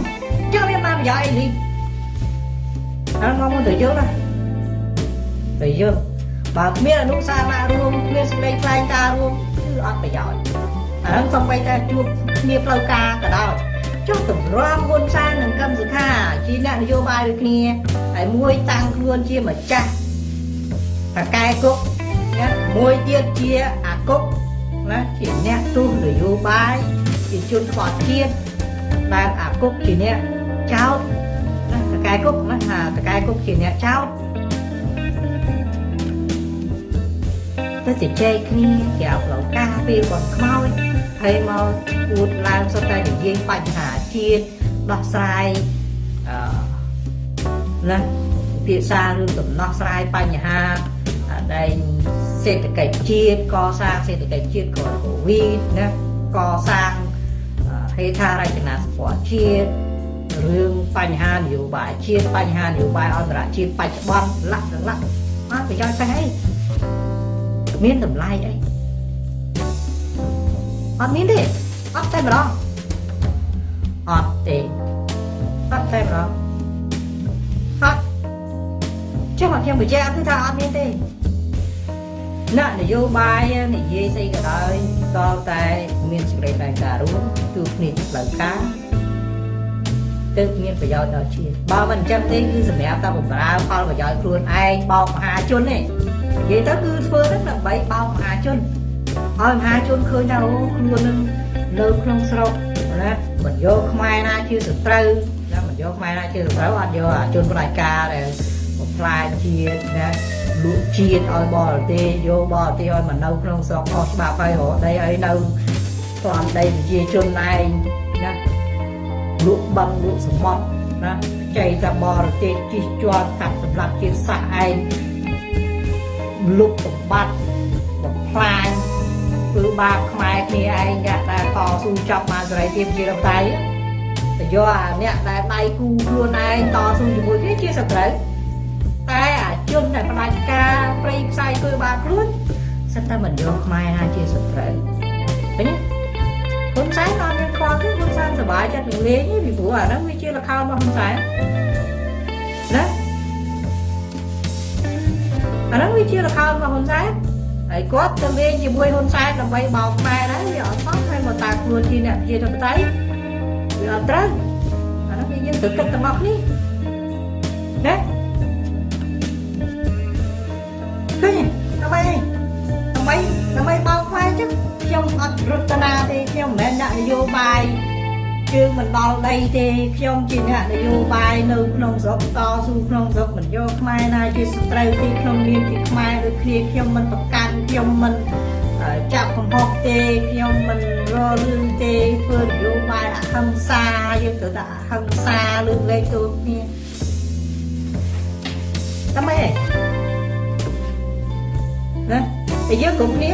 ចង់មានបានប្រយោជន៍អីនេះអានោះមកទៅយល់ណាទៅយល់បើគ្មានអនុសាសនារួមគ្មានសេចក្តីថ្លែងការណ៍រួមគឺអត់ប្រយោជន៍អានោះសំបីតែជួបគ្នាផ្លូវការក៏ដោយចុះតម្រាំហ៊ុនសែននិងកឹមសុខាជាអ្នកនយោបាយដូចគ្នាហើយមួយតាំងខ្លួនជាម្ចាស់តកែគុកណាមួយទៀតជាអាគុកណាជាអ្នកទូនយោបាយជាជនខ្វះជាតិ ដែលអាគុកជាអ្នកចោតណាតកែគុកណាថាតកែគុកជាអ្នកចោតទៅជជែកគ្នាគេអោផ្លូវការពេលគាត់ខ្មោចហើយមកអួតឡើងសុទ្ធតែនិយាយបញ្ហាជាតិដោះស្រាយអឺណាភាសារឿងដំណោះស្រាយបញ្ហាដែលសេដ្ឋកិច្ចជាតិកសាងសេដ្ឋកិច្ចជាតិក្រោយកូវីដណាកសាង ហេដ្ឋារចនាសម្ព័ន្ធជាតិរឿងបញ្ហានយោបាយជាតិបញ្ហានយោបាយអន្តរជាតិបច្ចុប្បន្នលក្ខណៈមកប្រយោជន៍ស្អីមានតម្លៃអីអត់មានទេអត់តែម្ដងអត់ទេអត់តែម្ដងអត់ចុះមកខ្ញុំបញ្ជាក់គឺថាអត់មានទេអ្នកនយោបាយនិយាយស្អីក៏ដោយ តតែមានសេចក្តីថ្លែងការណ៍រួមគឺគ្នាផ្លូវការទើបមានប្រយោជន៍ដល់ជាតិបើមិនអញ្ចឹងទេគឺសម្រាប់តែបំរើផលប្រយោជន៍ខ្លួនឯងបោកមហាជនទេនិយាយទៅគឺធ្វើទៅដើម្បីបោកមហាជនឲ្យមហាជនឃើញថាអូខ្លួននឹងនៅក្នុងស្រុកណាមិនយកខ្មែរណាជាសត្រូវណាមិនយកខ្មែរណាជាសត្រូវអត់យកអាជនប្រជាការដែលបំផ្លាញជាតិណា លក់ជាតិឲ្យបរទេសយកបរទេសឲ្យមកនៅក្នុងស្រុកខុសច្បាប់ហើយរកដីឲ្យនៅស្លាប់ដីប្រជាជនឯងណាលក់បឹងលក់សមុទ្រណាចៃតែបរទេសជិះជាន់កាប់សម្រាប់ជាតិសាសន៍ឯងលុបសម្បត្តិបំផ្លាញធ្វើបាបខ្មែរគ្នាឯងអ្នកដែលតស៊ូចាប់បានសេរីភាពជារដ្ឋាភិបាលទៅយកអាអ្នកដែលដៃគូខ្លួនឯងតស៊ូជាមួយគ្នាជាសត្រូវតែអា ជនដែលផ្ដាច់ការប្រៃផ្សាយធ្វើបាបខ្លួនសិតតែមិនយកខ្មែរណាជាសត្រូវឃើញទេហ៊ុនសែនអត់មានខ្វល់ទេហ៊ុនសែនសប្បាយចិត្តនឹងលេងពីព្រោះអាហ្នឹងវាជាលខោនរបស់ហ៊ុនសែនណាអាហ្នឹងវាជារខោនរបស់ហ៊ុនសែនហើយគាត់ទៅលេងជាមួយហ៊ុនសែនដើម្បីបោកខ្មែរដែរវាអត់ផងហើយមកតាខ្លួនជាអ្នកជាធិបតេយ្យវាអត់ត្រូវអាហ្នឹងវាយើងត្រូវគិតទាំងអស់គ្នាណា ដើម្បីដើម្បីដើម្បីបោកខ្មែរចឹងខ្ញុំអត់រតនាទេខ្ញុំមិនមែនអ្នកនយោបាយជើងមិនដល់ដីទេខ្ញុំជាអ្នកនយោបាយនៅក្នុងស្រុកតស៊ូក្នុងស្រុកមិនយកខ្មែរណាជាសត្រូវទីក្នុងនាមជាខ្មែរដូចគ្នាខ្ញុំមិនប្រកាន់ខ្ញុំមិនចាប់កំហុសទេខ្ញុំមិនររឿងទេធ្វើនយោបាយអហិង្សាយើងត្រូវតែអហិង្សាលើកលែងទូគ្នាតែម៉េច តែយើងគ្រប់គ្នា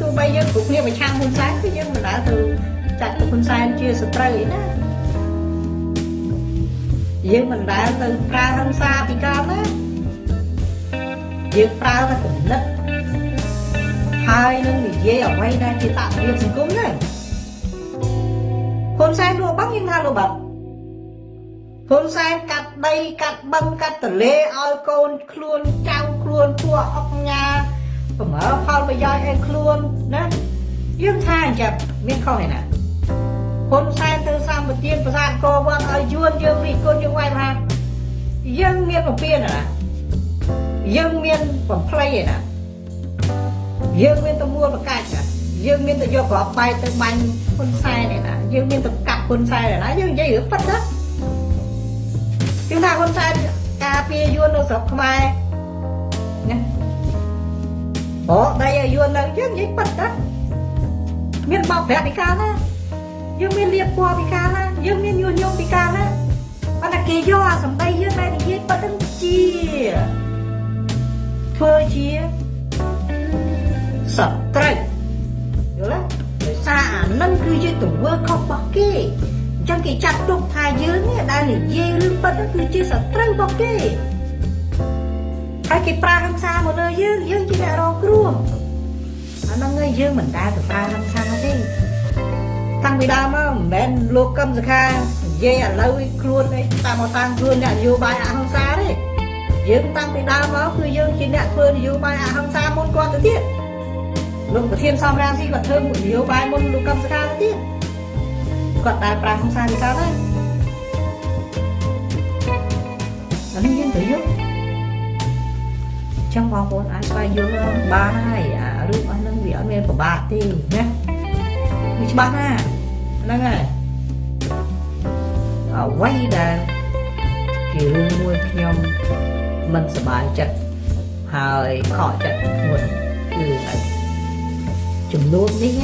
ទោះបីយើងគ្រប់គ្នាប្រឆាំងហ៊ុនសែនគឺយើងមិនដែលទៅចាត់ហ៊ុនសែនជាសត្រូវអីណាយើងមិនដែលទៅប្រើហិង្សាពីកាលណាយើងប្រើតែគំនិតហើយនឹងនិយាយអ្វីដែលជាតក្រៀមសង្គមហ្នឹងហ៊ុនសែនលក់បាំងយើងថាលក់បាំងហ៊ុនសែនកាត់ដីកាត់បឹងកាត់ទលេឲ្យកូនខ្លួនចៅខ្លួនពួកអុកញ៉ា ប្រមើផលប្រយោជន៍ឲ្យខ្លួនណាយើងថាអញ្ចឹងមានខុសឯណាហ៊ុនសែនទៅសម្បទានប្រាសាទកវត្តឲ្យយួនយើងនេះគុណយើងវាយថាយើងមានពពៀនណាយើងមានបំភ្លៃឯណាយើងមានតមួលប្រកាច់ណាយើងមានទៅយកក្របបែកទៅបាញ់ហ៊ុនសែនឯណាយើងមានទៅកាប់ហ៊ុនសែនឯណាយើងនិយាយរឿងប៉ិតណាយើងថាហ៊ុនសែនការពារយួននៅស្រុកខ្មែរណា អូដៃឲ្យយួននៅយើងនិយាយប៉ិតណាមានបោកប្រាក់ពីកាលណាយើងមានលៀបពណ៌ពីកាលណាយើងមានញុះញង់ពីកាលណាប៉ុន្តែគេយកអាសម្ដីយើងដែលនិយាយប៉ិតនឹងជាធ្វើជាសត្រូវយល់ទេដោយសារអានឹងគឺជាទង្វើខុសរបស់គេអញ្ចឹងគេចាត់ទុកថាយើងនេះដែលនិយាយរឿងប៉ិតគឺជាសត្រូវរបស់គេ ហើយគេប្រើហិង្សាមកលើយើងយើងជាអ្នករងគ្រោះអាហ្នឹងឯងយើងមិនដែលទៅប្រើហិង្សាទេតាំងពីដើមមកមិនមែនលោកកឹមសុខានិយាយឥឡូវខ្លួនឯងតាមមកតាំងខ្លួនអ្នកនយោបាយអហិង្សាទេយើងតាំងពីដើមមកគឺយើងជាអ្នកធ្វើនយោបាយអហិង្សាមុនគាត់ទៅទៀតលោកប្រធានសំរាមស៊ីគាត់ធ្វើនយោបាយមុនលោកកឹមសុខាទៅទៀតគាត់ដើរប្រាំហិង្សានេះកើតហើយអានេះយើងត្រូវយល់ ចឹងបងប្អូនអាចស្វែងយល់បានហើយអារឿងអស់ហ្នឹងវាអត់មានប្របាកទេណាវាច្បាស់ណាស់ហ្នឹងហើយអ្វីដែលជារឿងមួយខ្ញុំមិនសប្បាយចិត្តហើយខកចិត្តមុនគឺអីចំនួននេះ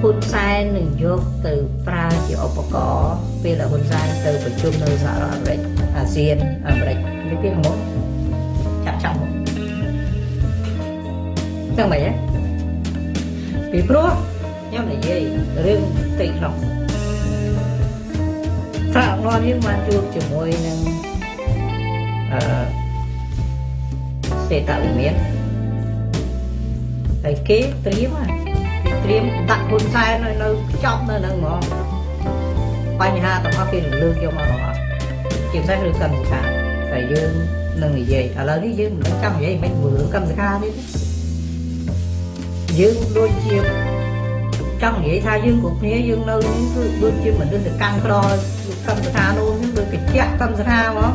ហ៊ុនសែននឹងយកទៅប្រើជាឧបករណ៍ពេលដែលហ៊ុនសែនទៅប្រជុំនៅសហរដ្ឋអាមេរិកអាស៊ានអាមេរិកនេះពីខាងមុខ ចាប់ចាប់មកចឹងមិនហ៎ពីព្រោះខ្ញុំនិយាយរឿងផ្ទៃក្នុងថាអងយើងបានជួបជាមួយនឹងអឺសេតវិមានហើយគេត្រៀមគេត្រៀមដាក់ហ៊ុនសែននៅនៅចប់នៅហ្នឹងហ្មងបញ្ហាទាំងអស់គេលើកយកមកទាំងអស់ជាពិសេសរឿងកម្មសិក្សាតែយើង នឹងនិយាយឥឡូវនេះយើងមិនចង់និយាយមិនមើលកម្មសិក្សានេះយើងដូចជាចង់និយាយថាយើងគ្រប់គ្នាយើងនៅនេះគឺដូចជាមនុស្សទៅកាន់ក្រកម្មសិក្សានោះដូចកញ្ចក់កម្មសិក្សាហ្មង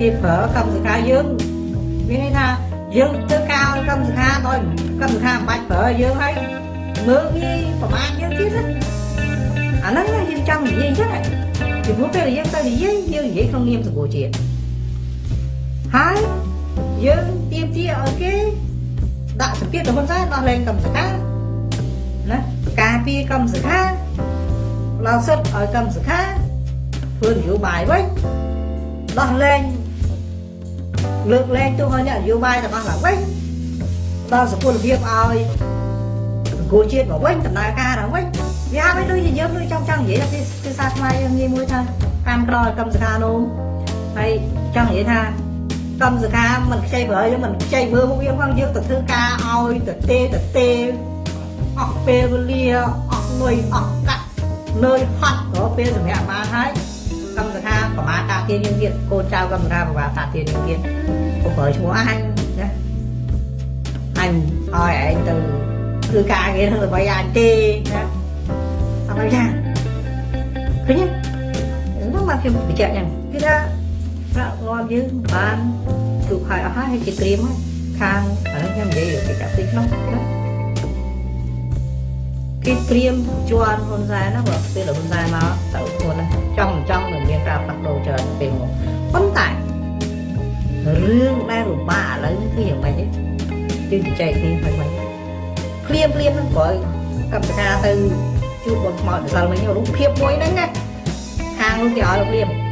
គេប្រើកម្មសិក្សាយើងមានន័យថាយើងធ្វើការឲ្យកម្មសិក្សាដោយកម្មសិក្សាមិនបាច់ប្រើយើងហើយមើលងាយប្រមាថយើងទៀតអាហ្នឹងយើងចង់និយាយអញ្ចឹងពីព្រោះពេលយើងទៅនិយាយយើងនិយាយក្នុងនាមសង្គមជាតិ ហើយយើងទៀមទាឲ្យគេដាក់សម្ពាធទៅហ៊ុនសែនដោះលែងកម្មសិក្សាណាការពារកម្មសិក្សាផ្ដល់សិទ្ធឲ្យកម្មសិក្សាធ្វើនយោបាយវិញដោះលែងលើកលែងទូឲ្យអ្នកនយោបាយរបស់ឡើងវិញដល់សុខភាពឲ្យអង្គជាតិមកវិញដំណើរការឡើងវិញវាហាក់បីដូចជាយើងដូចចង់ចង់និយាយថាភាសាខ្មែរយើងងាយមួយថាតាមក្រឲ្យកម្មសិក្សានោះហើយចង់និយាយថា កម្មសិក្សាមិនខ្ចីប្រើយើងមិនខ្ចីមើលមុខយើងផងយើងទៅធ្វើការឲ្យទៅទេទៅទេអស់ពេលវេលាអស់លុយអស់កាក់នឿយហត់ក៏ពេលសម្រាប់បានហើយកម្មសខាប្រមាតាទានយើងទៀតកូនចៅកម្មសខាប្រមាតាទានយើងទៀតកុំប្រើឈ្មោះអញណាអញឲ្យឯងទៅធ្វើការងារនឹងដើម្បីអញទេណាអត់យ៉ាងឃើញទេនោះមកខ្ញុំបញ្ជាក់យ៉ាងគឺថា ប្រាក់ងាប់យើងបានទូខហើយអស់ហើយគេត្រៀមហើយខាងអានេះខ្ញុំនិយាយពីកាប់ទីក្នុងណាគេត្រៀមជន់ហ៊ុនសែនណាបើពេលហ៊ុនសែនមកទៅខ្លួនណាចង់ចង់នឹងមានការផ្លាស់ប្ដូរច្រើនពេលមកប៉ុន្តែរឿងដែលរបាក់ឥឡូវគឺយ៉ាងម៉េចទេយើងជជែកគ្នាហើយមិនភ្លាមភ្លាមហ្នឹងព្រោះកម្មការទៅជួបបងខ្មោចដល់មិញរូបភាពមួយហ្នឹងណាខាងនោះគេឲ្យភ្លាម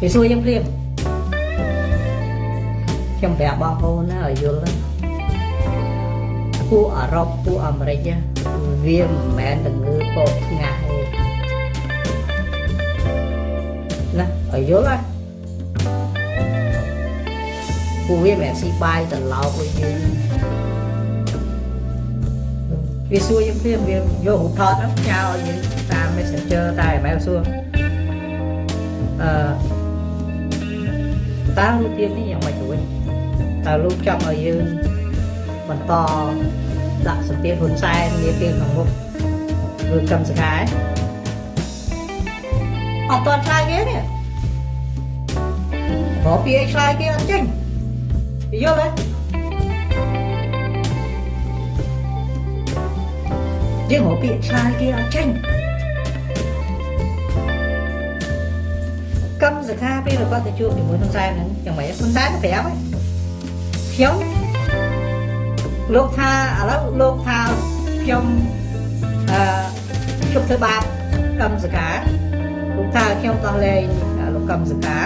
គេសួរយើងភ្លាមខ្ញុំប្រាប់បងប្អូនណាឲ្យយល់ពួកអឺរ៉ុបពួកអាមេរិកវាមិនមែនល្ងើបោកថ្ងាស់ទេណាឲ្យយល់ណាពួកវាមិនមែនស៊ីបាយត្រឡោកដូចយើងវាសួរយើងព្រាមវាយករូបថតហ្នឹងចោលយើងតាម Messenger តែម៉ែសួរអឺ តើរូបភាពនេះយ៉ាងម៉េចទៅវិញតើលោកចង់ឲ្យយើងបន្តដាក់សម្ពាធហ៊ុនសែននាពេលខាងមុខឬកម្មសខាអត់តឆ្លើយគេនេះបើពីឆ្លើយគេអត់ចេញយល់ទេយើងមកពីឆ្លើយគេអត់ចេញ កម្មសខាពេលគាត់ទៅជួបជាមួយហ៊ុនសែនហ្នឹងយ៉ាងម៉េចហ៊ុនសែនប្រាប់ហើយខ្ញុំលោកថាឥឡូវលោកថាខ្ញុំអឺជប់ធ្វើបាបកម្មសកាលោកថាខ្ញុំដោះលែងលោកកម្មសកា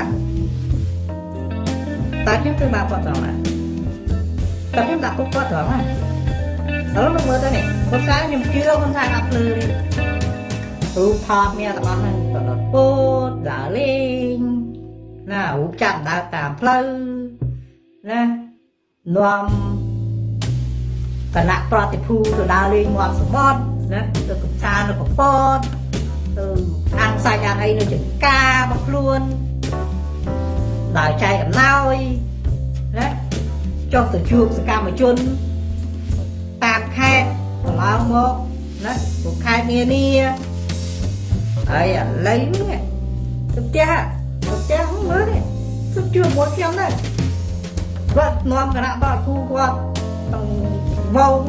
តើខ្ញុំធ្វើបាបគាត់ត្រង់ណាតើខ្ញុំដាក់គុកគាត់ត្រង់ណាឥឡូវមកមើលទៅនេះគាត់ថាខ្ញុំជឿគាត់ថាអត់ភ្លឺរូបថតមានទាំងអស់ហ្នឹងក៏ដុត ពោតដើរលេងណារូបចាប់ដើរតាមផ្លូវណានាំគណៈប្រតិភូទៅដើរលេងមាត់សមុទ្រណាទៅកំសាន្តនៅកពតទៅអាំងសាច់អាំងអីនៅចង្ការរបស់ខ្លួនដើរចែកអំណោយណាចុះទៅជួបសកម្មជនតាមខេត្តកន្លងមកណាពួកខេត្តនានា ហើយឥឡូវនេះទៅផ្ទះទៅផ្ទះមើលនេះទៅជួបមួយខ្ញុំដែរគាត់នាំគណៈបកគូគាត់វង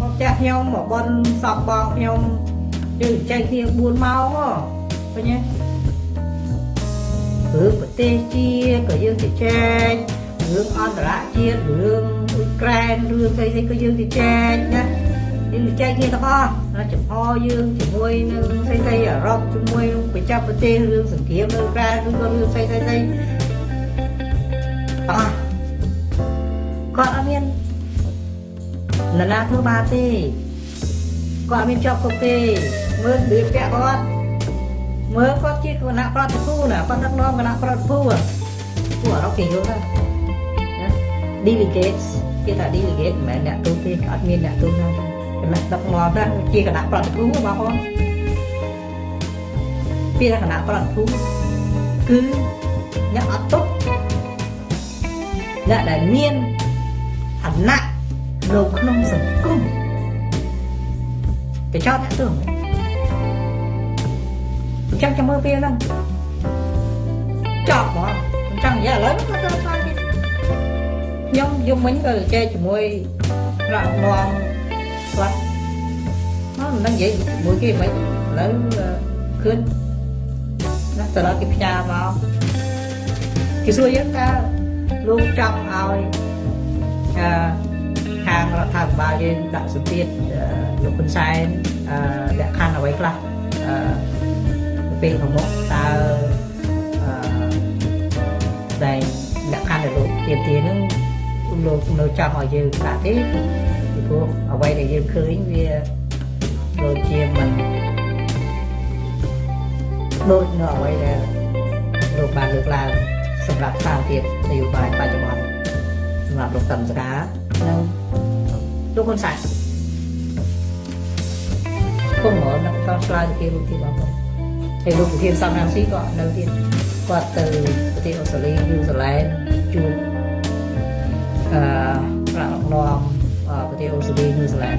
មកផ្ទះខ្ញុំមកបនសពបងខ្ញុំយើងចែកគ្នា4ម៉ោងឃើញទេរឿងប្រទេសជាតិក៏យើងទៅចែករឿងអន្តរជាតិរឿងអ៊ុយក្រែនរឿងស្អីស្អីក៏យើងទៅចែកណាយើងចែកគ្នាទាំងអស់ណា ចំហយើងជាមួយនឹងស្អីស្អីអឺរ៉ុបជាមួយនឹងប្រចាំប្រទេសរឿងសង្គ្រាមនៅក្រៅឬក៏រឿងស្អីស្អីស្អីអស់គាត់អត់មាននរណាធ្វើបាបទេគាត់មានជាប់គុកទេមើលរបៀបពាក់គាត់មើលគាត់ជាគណៈប្រតិភូណាគាត់ដឹកនាំគណៈប្រតិភូពួកអរ៉ុបគេយល់ណា delegates គេថា delegate មិនមែនអ្នកទូទេអត់មានអ្នកទូណា គណៈដឹកនាំណាជាគណៈប្រតិភូបងប្អូនពីគណៈប្រតិភូគឺអ្នកអត់ទុកអ្នកដែលមានឋានៈនៅក្នុងសង្គមគេចោតអ្នកទើអញ្ចឹងចាំមើលពេលហ្នឹងចប់ហ្មងអញ្ចឹងនិយាយឥឡូវគាត់ទៅឆ្លើយទៀតខ្ញុំយំមិញក៏ចែកជាមួយប្រាក់ងំ គាត់មកមិនដឹងនិយាយជាមួយគេមិនឥឡូវឃើញណាតើគេផ្ញើមកគេសួរយើងថាលោកចង់ឲ្យអឺខាងរដ្ឋាភិបាលយើងដាក់សម្ពាធលោកហ៊ុនសែនលក្ខខណ្ឌអ្វីខ្លះពេលខាងមុខតើតែលក្ខខណ្ឌដែលលោកទាមទារហ្នឹងលោកនៅចង់ឲ្យយើងដាក់ទេ ពីព្រោះអ្វីដែលយើងឃើញវាដូចជាមិនដូចនៅអ្វីដែលលោកបានលើកឡើងសម្រាប់សារទៀតនយោបាយបច្ចុប្បន្នសម្រាប់លោកតំសកានិងលោកហ៊ុនសែនគុំមកនឹងតឆ្លើយទៅគេរូបទីបងប្អូនហើយលោកប្រធានសំណាងស៊ីក៏នៅទៀតគាត់ទៅប្រទេសអូស្ត្រាលីយូហ្សេឡែនជួបអឺប្រាក់នាំ ប្រទេសអូស្ត្រាលីយូហ្សេឡែន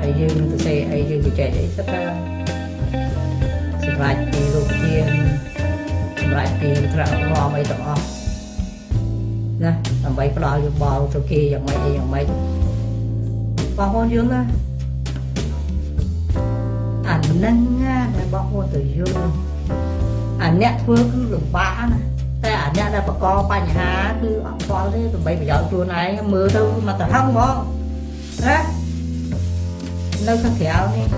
ហើយយើងទៅសេអីយើងទៅចែកអីសិតថាសម្រាប់ពីលោកប្រធានសម្រាប់ពីប្រាក់នាំអីទាំងអស់ណាដើម្បីផ្ដល់យោបល់ទៅគេយ៉ាងម៉េចអីយ៉ាងម៉េចបងប្អូនយល់ណាអានឹងណាដែលបងប្អូនទៅយល់អាអ្នកធ្វើគឺលំបាកណាតែអាអ្នកដែលបកកបញ្ហាគឺអត់ខ្វល់ទេដើម្បីប្រយោជន៍ខ្លួនឯងមើលទៅមកទៅហឹងហ្មង ណានៅខាងក្រៅនេះ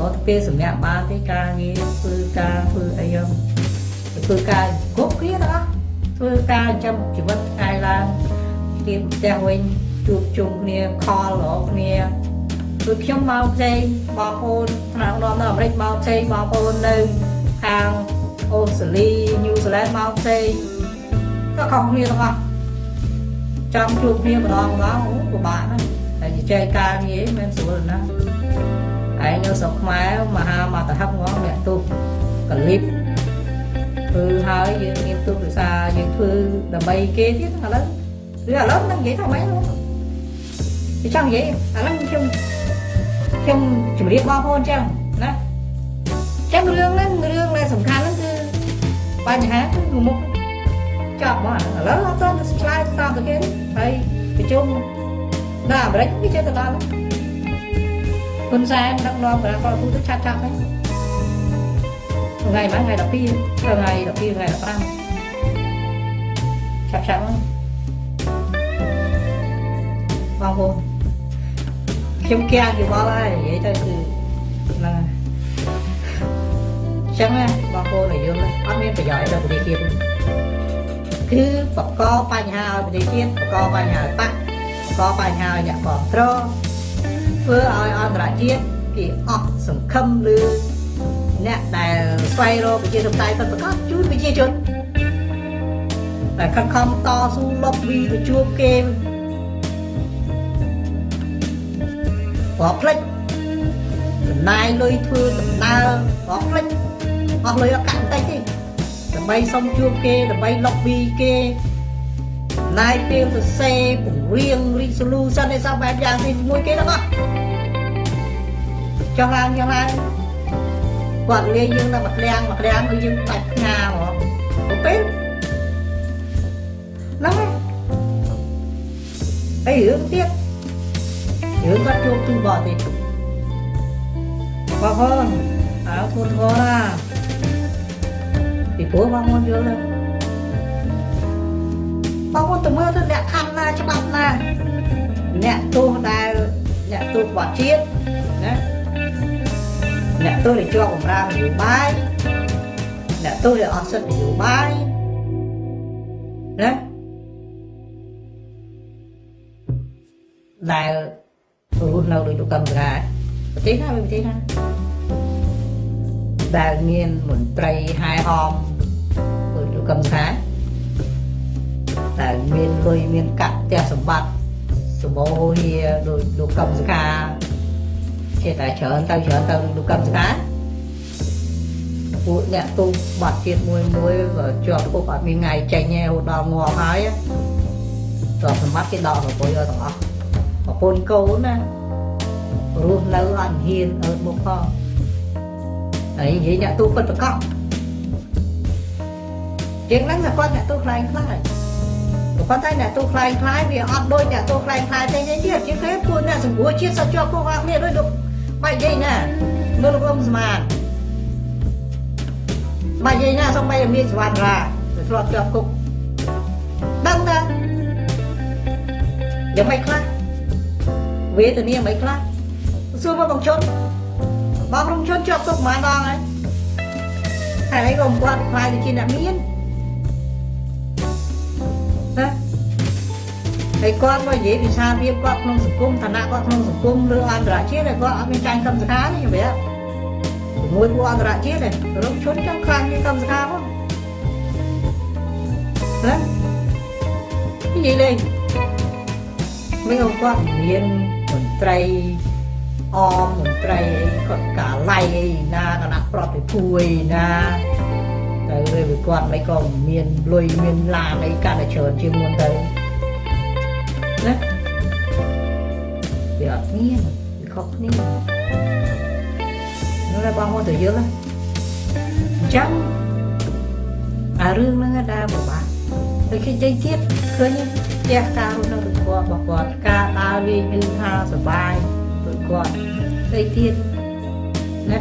អត់ទៅពេលសម្រាប់បានទេការងារធ្វើការធ្វើអីហ្នឹងធ្វើការគ្រប់គ្នាទាំងអស់ធ្វើការចាំជីវិតថ្ងៃឡើងទៀមផ្ទះវិញជួបជុំគ្នាខលរកគ្នាគឺខ្ញុំមកផ្សេងបងប្អូនថ្នាក់នាំនៅអាមេរិកមកផ្សេងបងប្អូននៅខាងអូស្ត្រាលីញូហ្សេឡែនមកផ្សេងក៏ខុសគ្នាទាំងអស់ចង់ជួបគ្នាម្ដងម្ដងអូពិបាកណាស់តែ ចែកការងារមិនស្រួលណាស់ឯងនៅស្រុកខ្មែរមហាមកតហឹកងងអ្នកទូកលិបធ្វើហើយយើងមានទុកភាសាយើងធ្វើដើម្បីគេទៀតឥឡូវឬឥឡូវនឹងនិយាយថាម៉េចលោកខ្ញុំចង់និយាយឥឡូវខ្ញុំខ្ញុំជម្រាបបងប្អូនចឹងណាចឹងរឿងហ្នឹងរឿងដែលសំខាន់ហ្នឹងគឺបញ្ហាគឺមុខចប់មកឥឡូវអត់ទៅឆ្លើយតាមទៅគេហើយប្រជុំ នៅអាមេរិកវាចេះទៅដល់ហ៊ុនសែនដឹកនាំគណៈកោទូទៅឆាប់ឆាប់ហ្នឹងថ្ងៃហ្នឹងថ្ងៃ12ថ្ងៃ12ថ្ងៃ15ឆាប់ឆាប់ហ្នឹងបងប្អូនខ្ញុំគៀងយោបល់ហើយនិយាយទៅគឺហ្នឹងហើយចឹងណាបងប្អូនឲ្យយល់អត់មានប្រយោជន៍ដល់ប្រទេសជាតិគឺបកកបញ្ហាឲ្យប្រទេសជាតិបកកបញ្ហាឲ្យបាក់ បកកបញ្ហាឲ្យអ្នកគ្រប់គ្រងធ្វើឲ្យអន្តរជាតិគេអស់សង្ឃឹមឬអ្នកដែលស្វែងរកប្រជាធិបតេយ្យពិតប្រាកដជួយប្រជាជនតែខិតខំតស៊ូលុបវីទៅជួបគេបើផ្លិចចំណាយលុយធ្វើដំណើរបើផ្លិចអស់លុយអត់កាក់តិចទេដើម្បីសុំជួបគេដើម្បីលុបវីគេ ណាយពេលសរសេរពង្រៀង resolution ឯសោះបែបយ៉ាងទីមួយគេទាំងអស់ចុះឡើងយ៉ាងឡើងគាត់លាយើងដល់មកក្លាំងមកក្លាំងគឺយើងបាច់ផ្ងាហ្មងទៅពេលហ្នឹងហើយរឿងទៀតរឿងគាត់ជួបទូបរទេសបងប្អូនអើធូនធរណាពីព្រោះបងប្អូនយល់ទេ បងប្អូនទៅមើលទៅអ្នកខណ្ឌណាច្បាប់ណាអ្នកទោសដែលអ្នកទោសបទជាតិណាអ្នកទោសដែលជាប់បម្រើនយោបាយអ្នកទោសដែលអត់សិទ្ធិនយោបាយណាដែលរស់នៅដោយលោកកម្មការប្រទេសណាប្រទេសណាដែលមានមន្ត្រីហែហមដោយលោកកម្មការ ដែលមានលុយមានកាក់ផ្ទះសម្បត្តិសម្បូរហៀដោយលោកកម្មសកាចេះតែច្រើនទៅច្រើនទៅលោកកម្មសកាពួកអ្នកទូបាត់ជាតិមួយមួយក៏ជាប់គុកអត់មានថ្ងៃចេញទេហូតដល់ងាប់ហើយទ្រព្យសម្បត្តិគេដកប្រពៃឲ្យទាំងអស់ប្រពន្ធកូនណារស់នៅអត់ហ៊ានអើតមុខផងហើយនិយាយអ្នកទូពិតប្រកបជាងហ្នឹងតែគាត់អ្នកទូខ្លែងខ្លាយ ប៉ុន្តែអ្នកទូខ្លែងខ្លាយវាអត់ដូចអ្នកទូខ្លែងខ្លាយទេទៀតជាងគេពួកអ្នកសង្គ្រោះជាតិសត្វជាប់គុកអស់គ្នាដូចលោកបាយយាយណាមើលលោកអ៊ំស្មានបាយយាយណាសំបីមានសវណ្ណរាទៅធ្លាប់ជាប់គុកដឹងតាយ៉ាងម៉េចខ្លះវេទនាមិនខ្លះសួរមកបងជុនបងរំជុនជាប់គុកប្រហែលដងហើយហើយអីក៏មិនគាត់ខ្លាយទៅជាអ្នកមាន ណាហើយគាត់មកនិយាយវិសាភាពគាត់ក្នុងសង្គមឋានៈគាត់ក្នុងសង្គមឬអន្តរជាតិគាត់អត់មានចាញ់កម្មសខាទេជំរាបជាមួយពួកអន្តរជាតិទេរំជុនចង់ខ្លាំងជាងកម្មសខាផងណានិយាយលេងមិនគាត់មានមន្ត្រីអមមន្ត្រីអីគាត់កាឡៃអីណាគណៈប្រតិភូអីណា តែពេលវាគាត់មិនក៏មានលុយមានឡានអីកាន់តែច្រើនជាងមុនទៅណាវាអត់មានវាខុសគ្នានោះតែបងមកទៅយើងអញ្ចឹងអារឿងហ្នឹងដែរបបាក់ដូចគេនិយាយទៀតឃើញផ្ទះការរស់នៅរបស់គាត់របស់គាត់ការដើរលេងមានថាសប្បាយរបស់គាត់តែទៀតណា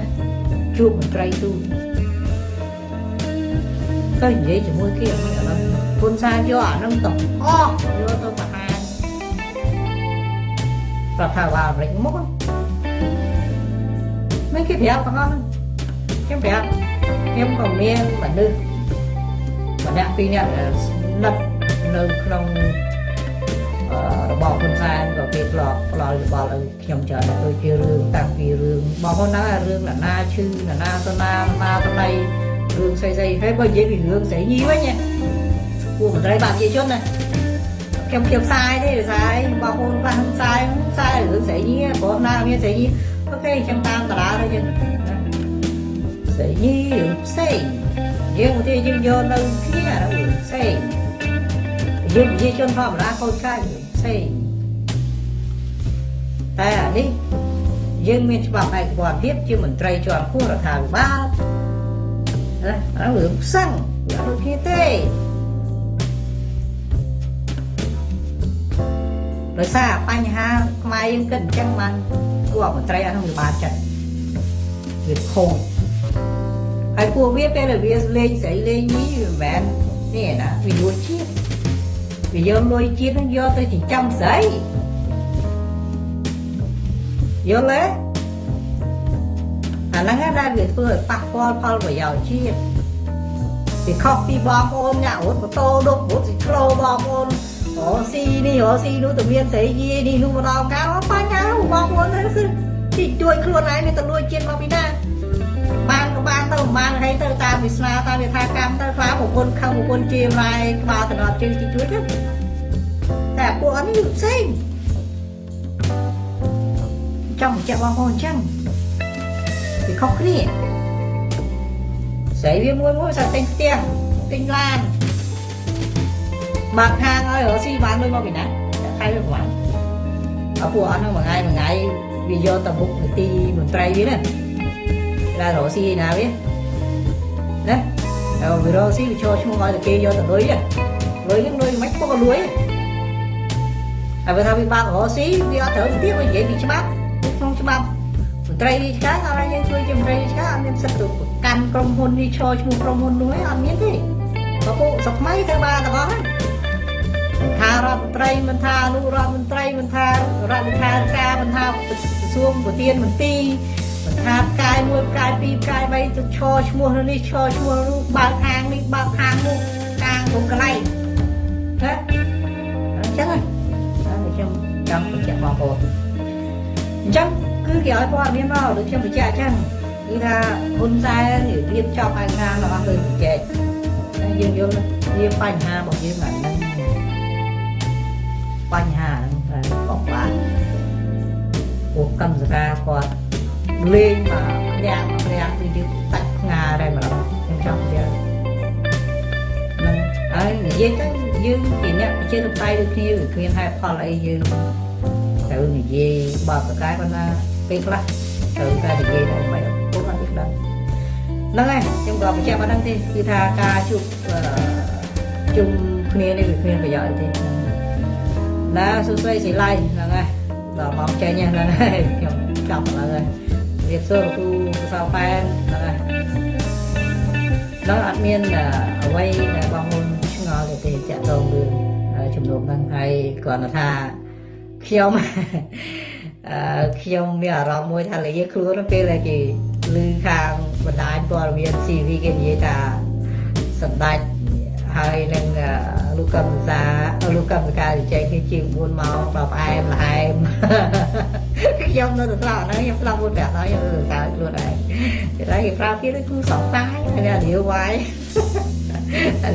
ជួបមន្ត្រីទូត ទៅនិយាយជាមួយគេអត់ឥឡូវពុនសាយកអានឹងទៅអស់យកទៅបង្ហាញប្រថាវ៉ាអាមេរិកមកមិនគេប្រាប់ទាំងអស់ខ្ញុំប្រាប់ខ្ញុំក៏មានមនុស្សម្នាក់ពីរនាក់ស្និទ្ធនៅក្នុងរបស់ហ៊ុនសែនក៏គេផ្លោផ្លោយោបល់ឲ្យខ្ញុំច្រើនដូចជារឿងតាំងពីរឿងបងប្អូនណារឿងណានាឈឺណានាសណាណាតណៃ រឿងស្អីស្អីហើយបើនិយាយពីរឿងស្រីញីវិញពួកមន្ត្រីបាប្រជាជនណាខ្ញុំខ្ញុំផ្សាយទេផ្សាយបងប្អូនខ្លះផ្សាយផ្សាយរឿងស្រីញីព្រោះណាមានស្រីញីអូខេខ្ញុំតាមតារាទៅយើងស្រីញីរឿងផ្សេងយើងឧទាហរណ៍យើងយកនៅគ្នារឿងផ្សេងយើងប្រជាជនធម្មតាកូនកាយផ្សេងតែអានេះយើងមានច្បាប់ឯករាជ្យទៀតជាមន្ត្រីជាន់ខ្ពស់រដ្ឋាភិបាលណា អារឿងផ្សឹងវាអត់គ្នាទេដោយសារបញ្ហាខ្មែរយើងគិតអញ្ចឹងបានគួរមន្ត្រីអនុបាលចិត្តវាខូចហើយពួកវាពេលដែលវាលេងស្រីលេងនេះវាមិនមែននេះណាវាលួចជាតិវាយកលុយជាតិនឹងយកទៅចិញ្ចឹមស្រីយល់ទេ អាហ្នឹងដែរវាធ្វើឲ្យប៉ះពាល់ផលប្រយោជន៍ជាតិវាខុសពីបងប្អូនអ្នករត់ម៉ូតូដុបរត់ស៊ីក្លូបងប្អូនអូស៊ីនេះអូស៊ីនោះទៅមានស្រីយីនេះនោះម្ដងកៅបញ្ហាបងប្អូនទៅគឺទីជួយខ្លួនឯងមានទៅលួចជាតិមកពីណាបានក៏បានទៅបានហើយទៅតាមវាសនាតាមវាថាកម្មទៅខ្លាប្រពន្ធខឹងប្រពន្ធជាម្លាយក្បាលតំណត់ជើងទីជួយទៅតែពួកអត់នេះផ្សេងចង់បញ្ជាក់បងប្អូនអញ្ចឹង វាខុសគ្នាស្រីវាមួយមួយសាទិញផ្ទះទិញឡានបើកហាងឲ្យរកស៊ីបានលុយមកពីណាខែវាប្រហែលអពួកអត់ហ្នឹងមួយថ្ងៃមួយថ្ងៃវាយកទៅមុខនីតិមន្ត្រីវាណាដែលរកស៊ីណាវាណាហើយវារកស៊ីវាចូលឈ្មោះឲ្យតែគេយកទៅលុយលុយហ្នឹងលុយមិនពុកលុយហើយបើថាវាបើករកស៊ីវាអត់ត្រូវទៅទៀតវានិយាយពីច្បាប់ក្នុងច្បាប់មន្ត្រីរាជការគាត់ឲ្យយើងជួយជាមន្ត្រីរាជការអត់មានសិទ្ធិទៅកាន់ក្រុមហ៊ុននេះឈរឈ្មោះក្រុមហ៊ុននោះឯងអត់មានទេបើពួកស្រុកខ្មែរត្រូវបានទាំងអស់ហ្នឹងថារដ្ឋមន្ត្រីមិនថាអនុរដ្ឋមន្ត្រីមិនថារដ្ឋលេខាធិការមិនថាក្រសួងប្រធានមន្ត្រីមិនថាផ្កាយមួយផ្កាយពីរផ្កាយបីទៅឈរឈ្មោះនេះឈរឈ្មោះនោះបើកហាងនេះបើកហាងនោះកាងក្នុងកន្លែងណាអញ្ចឹងខ្ញុំចង់បញ្ជាក់បងប្អូន អញ្ចឹងគឺគេឲ្យព័ត៌មានមកដូចខ្ញុំបញ្ជាក់អញ្ចឹងគឺថាហ៊ុនសែនរៀបចំឯកសាររបស់លើបញ្ជាក់តែយើងយល់វាបញ្ហារបស់យើងអាហ្នឹងបញ្ហាហ្នឹងតែបកបានពួកកម្មសការគាត់លេងមកញាក់មកញាក់គឺយើងតាច់ផ្ងាដែរម្ដងខ្ញុំចង់និយាយហ្នឹងហើយនិយាយទៅយើងជាអ្នកប្រជាធិបតេយ្យដូចគ្នាវាគ្មានហេតុផលអីយើង ត្រូវនិយាយបើប្រកាយគាត់ថាពេលខ្លះត្រូវតែនិយាយតែមិនពុកអត់ទេដឹងហ្នឹងហើយខ្ញុំក៏បញ្ជាក់ប៉ុណ្្នឹងទេគឺថាការជួបជុំគ្នានេះវាគ្មានប្រយោជន៍ទេណាសួស្ដីសិលៃហ្នឹងហើយដល់មកចេញហ្នឹងហើយខ្ញុំចាប់ហ្នឹងហើយរៀបសួរលោកគ្រូសៅប៉ែនហ្នឹងហើយដល់អត់មានអ្វីដែលបងមុនឆ្ងល់ទេតាក់ទងរឿងជំនុំហ្នឹងហើយគ្រាន់តែថា ខ្ញុំអឺខ្ញុំមានអារម្មណ៍មួយថាលេខ្លួនពេលដែលគេឮខាងបណ្ដាញព័ត៌មាន CV គេនិយាយថាសម្ដេចហើយនឹងលោកកម្មសាលោកកម្មការជែកគេជាង4ម៉ោងដល់ផ្អែមល្ហែមខ្ញុំនៅតែស្លាប់ហ្នឹងខ្ញុំស្លាប់មួយប្រាក់ហើយខ្ញុំទៅកើតខ្លួនឯងគេថាគេប្រាប់ទៀតគឺសង្សាយហើយរាវវាយ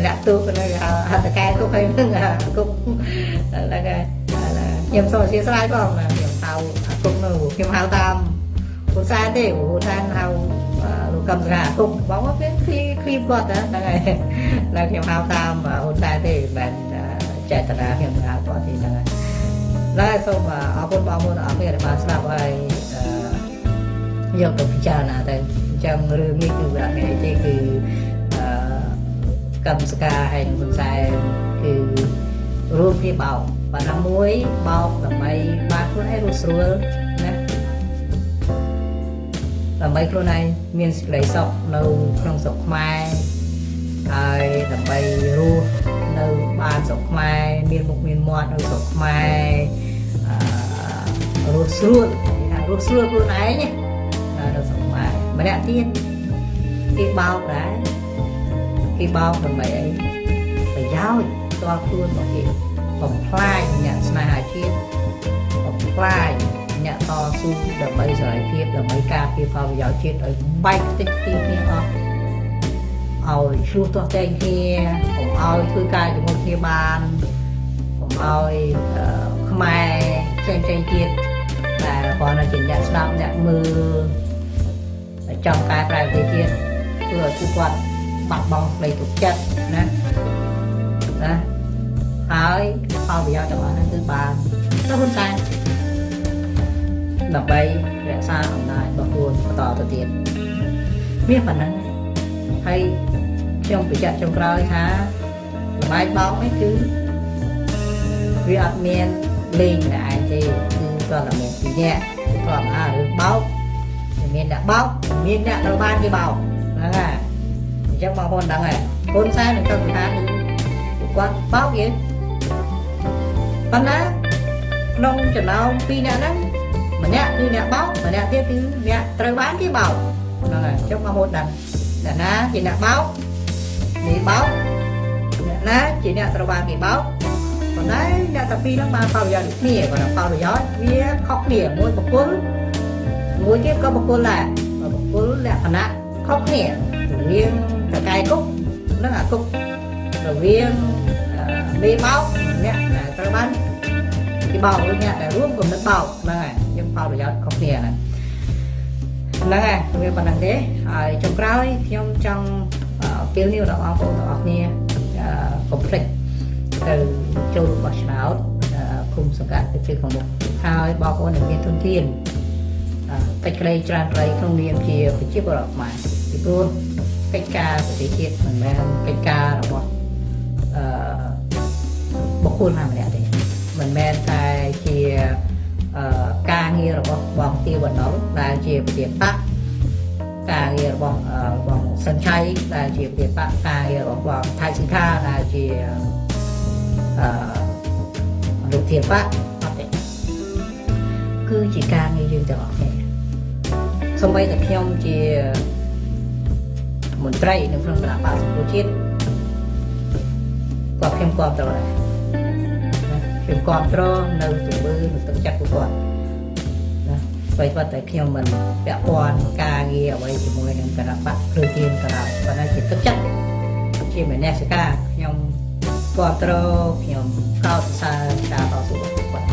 អ្នកទូកនៅហត្ថកែគុកហើយនឹងគុកហ្នឹងហើយ ខ្ញុំសូមអធិស្ឋានផងណាខ្ញុំហៅអាគុកនៅខ្ញុំហៅតាមហ៊ុនសែនទេហ៊ុនសែនហៅលោកកម្មសារាគុកបងមកគេឃ្លីឃ្លីគាត់ហ្នឹងហើយតែខ្ញុំហៅតាមហ៊ុនសែនទេមិនចេតនាខ្ញុំហៅគាត់ទេហ្នឹងហើយដែរសូមអរគុណបងប្អូនអរគុណដែលបានស្ដាប់ហើយយកទៅពិចារណាទៅអញ្ចឹងរឿងនេះគឺវាអត់មានអីទេគឺកម្មសការហើយហ៊ុនសែនគឺរួមគ្នាបោក បាទណាមួយបោកដើម្បីបានខ្លួនឯងរស់ស្រួលណាដើម្បីខ្លួនឯងមានសេចក្តីសុខនៅក្នុងស្រុកខ្មែរហើយដើម្បីរស់នៅបានស្រុកខ្មែរមានមុខមានមាត់នៅស្រុកខ្មែរអឺរស់ស្រួលគេថារស់ស្រួលខ្លួនឯងណានៅស្រុកខ្មែរម្នាក់ទៀតគេបោកដែរគេបោកដើម្បីអីប្រយោជន៍ផ្ទាល់ខ្លួនរបស់គេ បំផ្លាញអ្នកស្នេហាជាតិបំផ្លាញអ្នកតស៊ូដើម្បីសេរីភាពដើម្បីការពារផលប្រយោជន៍ជាតិឲ្យបែកខ្ទេចខ្ទីគ្នាអស់ឲ្យឆ្លោះទាស់តែងគ្នាកុំឲ្យធ្វើការជាមួយគ្នាបានកុំឲ្យខ្មែរផ្សេងផ្សេងទៀតតែគាត់នៅជាអ្នកស្ដាប់អ្នកមើលចង់កែប្រែប្រទេសជាតិធ្វើឲ្យពួកគាត់បាត់បង់ផ្លូវទុកចិត្តណាណាហើយ ផលប្រយោជន៍ទាំងអស់ហ្នឹងគឺបានទៅហ៊ុនសែនដើម្បីរក្សាអំណាចរបស់ខ្លួនបន្តទៅទៀតមានប៉ុណ្ណឹងហើយខ្ញុំបញ្ជាក់ចុងក្រោយថាលបាយបោកនេះគឺវាអត់មានលេងតែឯងទេគឺគាត់តែមានពីរនាក់គាត់អារឿងបោកមានអ្នកបោកមានអ្នកត្រូវបានគេបោកហ្នឹងហើយអញ្ចឹងបងប្អូនដឹងហើយហ៊ុនសែននឹងគាត់ថាគាត់បោកយើង ប៉ុន្តែក្នុងចំណោមពីរអ្នកហ្នឹងម្នាក់គឺអ្នកបោកម្នាក់ទៀតគឺអ្នកត្រូវបានគេបោកហ្នឹងហើយចុះមកហូតដឹងអ្នកណាជាអ្នកបោកនេះបោកអ្នកណាជាអ្នកត្រូវបានគេបោកប៉ុន្តែអ្នកតាពីរហ្នឹងបានផលប្រយោជន៍គ្នាគាត់ផលប្រយោជន៍វាខុសគ្នាមួយបកគលមួយទៀតក៏បកគលដែរបកគលលក្ខណៈខុសគ្នារវាងតកែគុកនិងអាគុករវាងមេបោកអ្នកត្រូវ បានគេបោកឬអ្នកដែលរួមគំនិតបោកហ្នឹងហើយយើងផលប្រយោជន៍ខុសគ្នាហ្នឹងហ្នឹងហើយវាប៉ុណ្្នឹងទេហើយចុងក្រោយខ្ញុំចង់ពេលនេះដល់បងប្អូនទាំងអស់គ្នាកុំភ្លេចទៅចូលបោះឆ្នោតគុំសង្កាត់ទៅជើងខាងមុខហើយបងប្អូនដែលមានទុនធានកិច្ចក្តីច្រើនក្តីក្នុងនាមជាប្រជាពលរដ្ឋខ្មែរពីព្រោះកិច្ចការប្រទេសជាតិមិនមែនកិច្ចការរបស់អឺ បុគ្គលណាម្នាក់ទេមិនមែនតែជាការងាររបស់បងទាវណ្ណុលដែលជាប្រធានបកការងាររបស់បងសិនឆៃដែលជាប្រធានបកការងាររបស់បងថៃសិង្ខាដែលជាអឺលោកធានបកអត់ទេគឺជាការងារយើងទាំងអស់គ្នាសូម្បីតែខ្ញុំជាមន្ត្រីនៅក្នុងគណៈបកសង្គមជាតិក៏ខ្ញុំគ្រប់ត្រូវដែរ ខ្ញុំគ្រប់គ្រងនៅជំនឿនៅទឹកចិត្តពួកគាត់ណាបើគាត់តែខ្ញុំមិនពាក់ព័ន្ធការងារអ្វីជាមួយនឹងគណៈបកព្រឺទៀនក៏ដោយប៉ុន្តែជាទឹកចិត្តជាមនសិការខ្ញុំគ្រប់គ្រងខ្ញុំកោតសរសើរការតស៊ូរបស់គាត់អ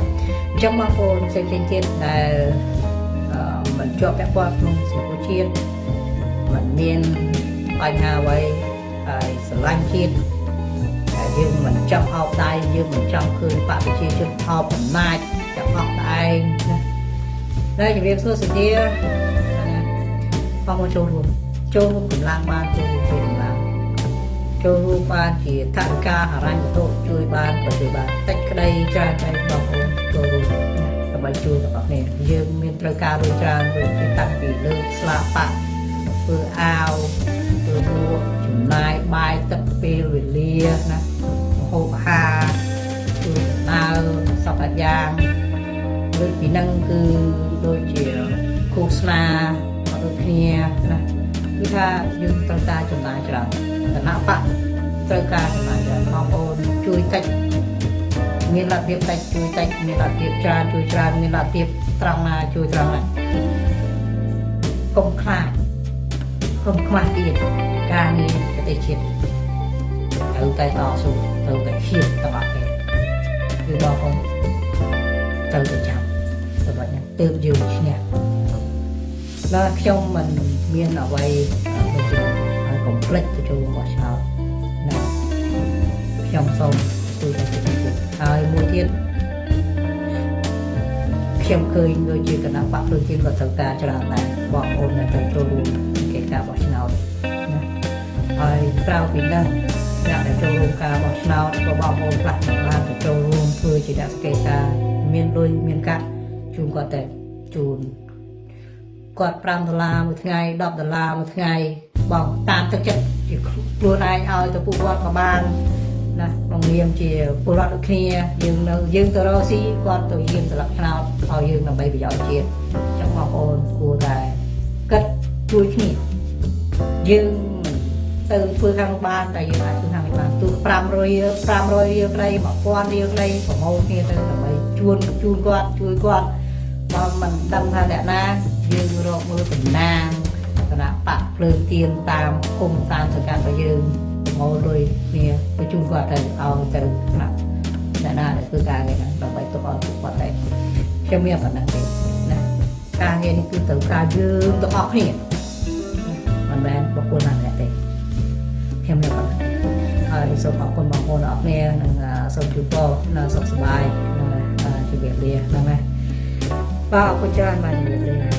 ញ្ចឹងបងប្អូនផ្សេងៗទៀតដែលមិនជាប់ពាក់ព័ន្ធក្នុងសង្គមជាតិមិនមានបញ្ហាអ្វីហើយស្រឡាញ់ជាតិ យើងមិនចង់អោបដៃយើងមិនចង់ឃើញបពប្រជាជនអោបអំណាចចង់អោបតែឯងណាហើយជំរាបសួរសុធាបងមកចូលរួមចូលរួមកម្លាំងបានចូលរួមជាកម្លាំងចូលរួមបានជាថវិកាហរញ្ញវត្ថុជួយបានក៏ជួយបានតិចក្តីច្រើនតែបងប្អូនចូលរួមដើម្បីជួយទាំងអស់គ្នាយើងមានត្រូវការលុយច្រើនដូចជាតាំងពីលើស្លាប៉ាធ្វើអាវធ្វើមួកចំណាយបាយទឹកពេលវេលាណា ហូបអាហារគឺដើរសពយ៉ាងដូចពីនឹងគឺដូចជាគូស្នាក៏ដូចគ្នាណាគឺថាយើងត្រូវការចំណាយច្រើនគណៈបកត្រូវការចំណាយច្រើនបងប្អូនជួយតិចមានលទ្ធភាពតិចជួយតិចមានលទ្ធភាពច្រើនជួយច្រើនមានលទ្ធភាពត្រង់ណាជួយត្រង់ណាកុំខ្លាចកុំខ្មាស់ទៀតការងារប្រទេសជាតិ ត្រូវតែតស៊ូត្រូវតែហ៊ានទាំងអស់គ្នាគឺបងប្អូនត្រូវតែចាំសម្រាប់ទើបយើងឈ្នះដល់ខ្ញុំមិនមានអ្វីដូចជាឲ្យកុំភ្លេចទៅចូលបោះឆ្នោតណាខ្ញុំសូមជួយដល់ប្រជាជនហើយមួយទៀតខ្ញុំឃើញដូចជាគណៈបកប្រជាជនក៏ត្រូវការច្រើនដែរបងប្អូនដែលទៅចូលរួមកិច្ចការបោះឆ្នោតណាហើយក្រៅពីហ្នឹង អ្នកដែលចូលរួមការបោះឆ្នោតក៏បងប្អូនខ្លះក៏បានទៅចូលរួមធ្វើជាអ្នកសង្កេតការណ៍មានលុយមានកាក់ជូនគាត់តែជូនគាត់5ដុល្លារមួយថ្ងៃ10ដុល្លារមួយថ្ងៃបងតាមទឹកចិត្តជាខ្លួនឯងឲ្យទៅពួកគាត់ក៏បានណាក្នុងនាមជាពលរដ្ឋដូចគ្នាយើងនៅយើងទៅរកស៊ីគាត់ទៅយាមស្លឹកឆ្នោតឲ្យយើងដើម្បីប្រយោជន៍ជាតិចឹងបងប្អូនគួរតែគិតជួយគ្នាយើង ទៅធ្វើខាងនោះបានតែយើងអាចធ្វើខាងនេះបានទូ500រៀល500រៀលក្តី1000រៀលក្តីប្រមូលគ្នាទៅដើម្បីជួនជូនគាត់ជួយគាត់បើមិនដឹងថាអ្នកណាយើងរកមើលតំណាងគណៈបកភ្លើងទៀនតាមគុំតាមសកាត់របស់យើងប្រមូលលុយគ្នាទៅជូនគាត់ទៅឲ្យទៅគណៈអ្នកណាដែលធ្វើការងារហ្នឹងដើម្បីទុកឲ្យពួកគាត់ដែរខ្ញុំមានប៉ុណ្ណឹងទេណាការងារនេះគឺត្រូវការយើងទាំងអស់គ្នាមិនមែនបុគ្គលណាម្នាក់ទេ ខ្ញុំមានប៉ុណ្ណឹងហើយសូមអរគុណបងប្អូនអរគ្នានិងសូមជូនពរនៅសុខសប្បាយនិងជម្រាបលាហ្នឹងណាបាទអរគុណច្រើនបាទជម្រាបលា